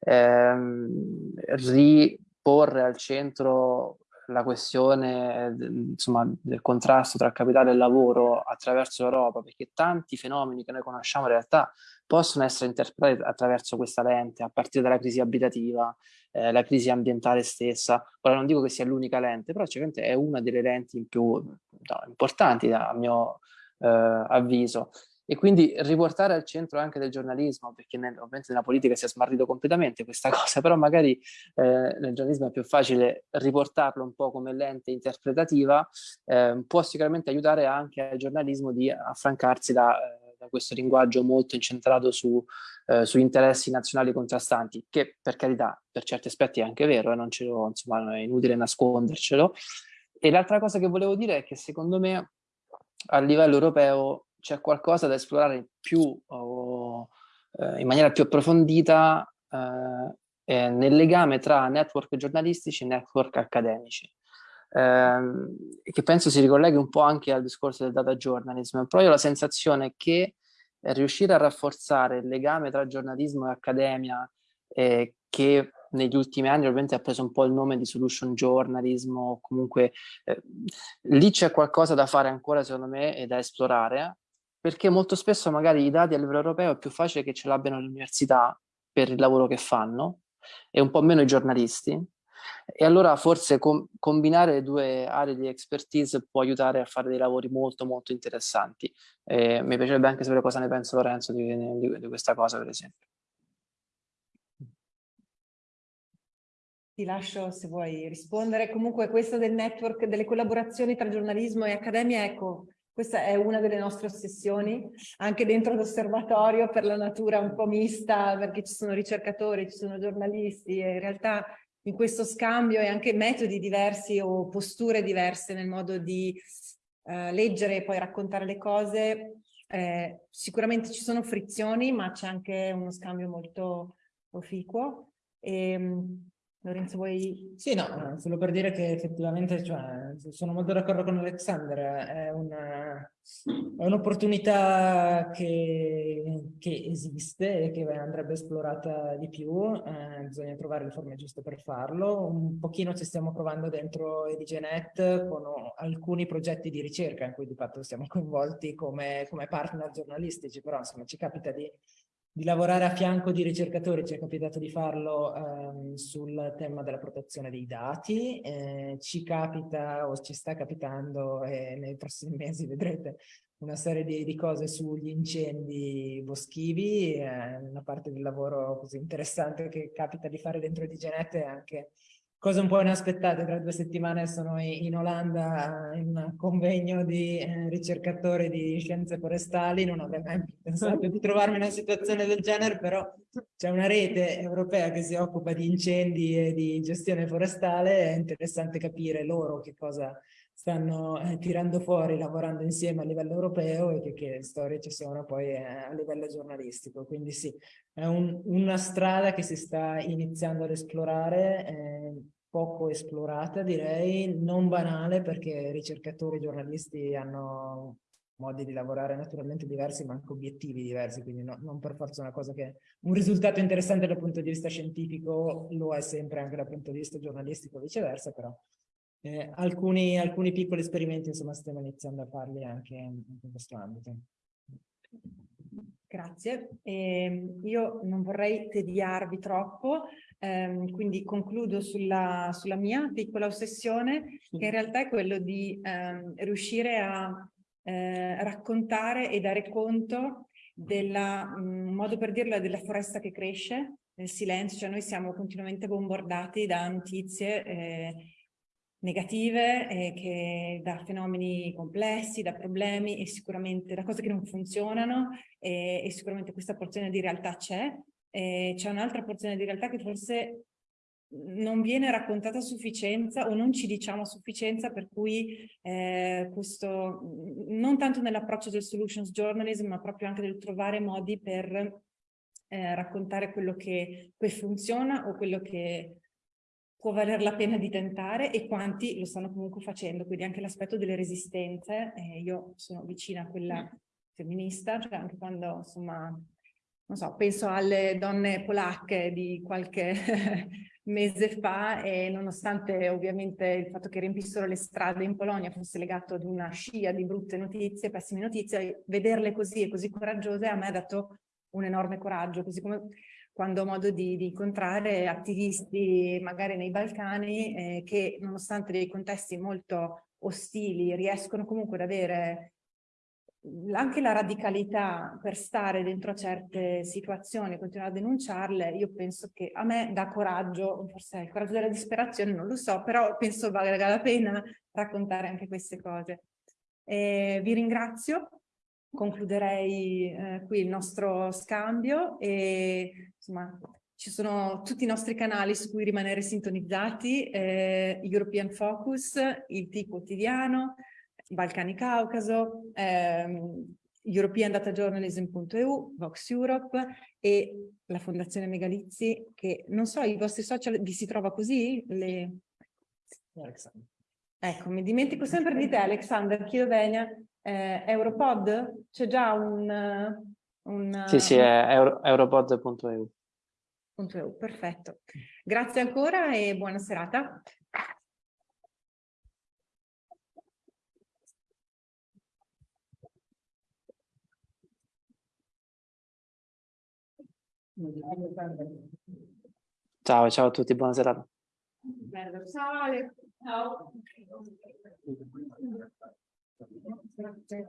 Speaker 5: Ehm, riporre al centro la questione insomma, del contrasto tra capitale e lavoro attraverso l'Europa, perché tanti fenomeni che noi conosciamo in realtà possono essere interpretati attraverso questa lente, a partire dalla crisi abitativa, eh, la crisi ambientale stessa. Ora non dico che sia l'unica lente, però sicuramente è una delle lenti più no, importanti a mio eh, avviso e quindi riportare al centro anche del giornalismo, perché nel, ovviamente nella politica si è smarrito completamente questa cosa, però magari eh, nel giornalismo è più facile riportarlo un po' come lente interpretativa, eh, può sicuramente aiutare anche al giornalismo di affrancarsi da, eh, da questo linguaggio molto incentrato su, eh, su, interessi nazionali contrastanti, che per carità per certi aspetti è anche vero, e non ce insomma, è inutile nascondercelo. E l'altra cosa che volevo dire è che secondo me a livello europeo c'è qualcosa da esplorare più o, eh, in maniera più approfondita eh, nel legame tra network giornalistici e network accademici. Ehm, che penso si ricolleghi un po' anche al discorso del data journalism, però io ho la sensazione che riuscire a rafforzare il legame tra giornalismo e accademia eh, che negli ultimi anni ovviamente ha preso un po' il nome di solution journalism o comunque eh, lì c'è qualcosa da fare ancora secondo me e da esplorare perché molto spesso magari i dati a livello europeo è più facile che ce l'abbiano le università per il lavoro che fanno e un po' meno i giornalisti e allora forse com combinare le due aree di expertise può aiutare a fare dei lavori molto molto interessanti. Eh, mi piacerebbe anche sapere cosa ne pensa Lorenzo di, di, di questa cosa per esempio.
Speaker 1: Ti lascio se vuoi rispondere. Comunque questo del network, delle collaborazioni tra giornalismo e accademia, ecco, questa è una delle nostre ossessioni, anche dentro l'osservatorio per la natura un po' mista, perché ci sono ricercatori, ci sono giornalisti e in realtà in questo scambio e anche metodi diversi o posture diverse nel modo di eh, leggere e poi raccontare le cose, eh, sicuramente ci sono frizioni, ma c'è anche uno scambio molto proficuo. E, ehm, Lorenzo, vuoi...
Speaker 2: Sì, no, solo per dire che effettivamente cioè, sono molto d'accordo con Alexander, è un'opportunità un che, che, esiste e che andrebbe esplorata di più, eh, bisogna trovare le forme giuste per farlo, un pochino ci stiamo provando dentro EDGNet con alcuni progetti di ricerca in cui di fatto siamo coinvolti come, come partner giornalistici, però insomma ci capita di di lavorare a fianco di ricercatori, ci è capitato di farlo ehm, sul tema della protezione dei dati, eh, ci capita o ci sta capitando e nei prossimi mesi vedrete una serie di, di cose sugli incendi boschivi, eh, una parte del lavoro così interessante che capita di fare dentro di Genete è anche Cosa un po' inaspettate, tra due settimane sono in Olanda in un convegno di eh, ricercatori di scienze forestali, non avrei mai pensato di trovarmi in una situazione del genere, però c'è una rete europea che si occupa di incendi e di gestione forestale, è interessante capire loro che cosa stanno eh, tirando fuori lavorando insieme a livello europeo e che, che storie ci sono poi eh, a livello giornalistico. Quindi sì, è un, una strada che si sta iniziando ad esplorare, eh, poco esplorata direi, non banale perché ricercatori e giornalisti hanno modi di lavorare naturalmente diversi ma anche obiettivi diversi, quindi no, non per forza una cosa che un risultato interessante dal punto di vista scientifico lo è sempre anche dal punto di vista giornalistico viceversa, però eh, alcuni, alcuni piccoli esperimenti insomma stiamo iniziando a farli anche in, in questo ambito.
Speaker 1: Grazie. Eh, io non vorrei tediarvi troppo, ehm, quindi concludo sulla, sulla, mia piccola ossessione, che in realtà è quello di ehm, riuscire a eh, raccontare e dare conto della, mh, mm, modo per dirlo, della foresta che cresce, nel silenzio, cioè noi siamo continuamente bombardati da notizie eh, negative, eh, che, da fenomeni complessi, da problemi e sicuramente da cose che non funzionano e, e sicuramente questa porzione di realtà c'è. C'è un'altra porzione di realtà che forse non viene raccontata a sufficienza o non ci diciamo a sufficienza per cui eh, questo, non tanto nell'approccio del solutions journalism ma proprio anche del trovare modi per eh, raccontare quello che funziona o quello che può valer la pena di tentare e quanti lo stanno comunque facendo, quindi anche l'aspetto delle resistenze, eh, io sono vicina a quella femminista, cioè anche quando insomma, non so, penso alle donne polacche di qualche mese fa e nonostante ovviamente il fatto che riempissero le strade in Polonia fosse legato ad una scia di brutte notizie, pessime notizie, vederle così e così coraggiose a me ha dato un enorme coraggio, così come quando ho modo di, di incontrare attivisti magari nei Balcani eh, che nonostante dei contesti molto ostili riescono comunque ad avere anche la radicalità per stare dentro certe situazioni e continuare a denunciarle, io penso che a me dà coraggio, forse il coraggio della disperazione, non lo so, però penso valga la pena raccontare anche queste cose. Eh, vi ringrazio concluderei eh, qui il nostro scambio e insomma ci sono tutti i nostri canali su cui rimanere sintonizzati, eh, European Focus, il T quotidiano, Balcani Caucaso, ehm, europeandatajournalism.eu, Vox Europe e la Fondazione Megalizzi che non so, i vostri social vi si trova così? Le... Ecco, mi dimentico sempre di te Alexander, venia eh, Europod? C'è già un, un...
Speaker 5: Sì, sì, è euro, europod.eu.
Speaker 1: www.eu. Perfetto. Grazie ancora e buona serata.
Speaker 5: Ciao, ciao a tutti, buona serata.
Speaker 1: Ciao. Ciao. Tapi, kan.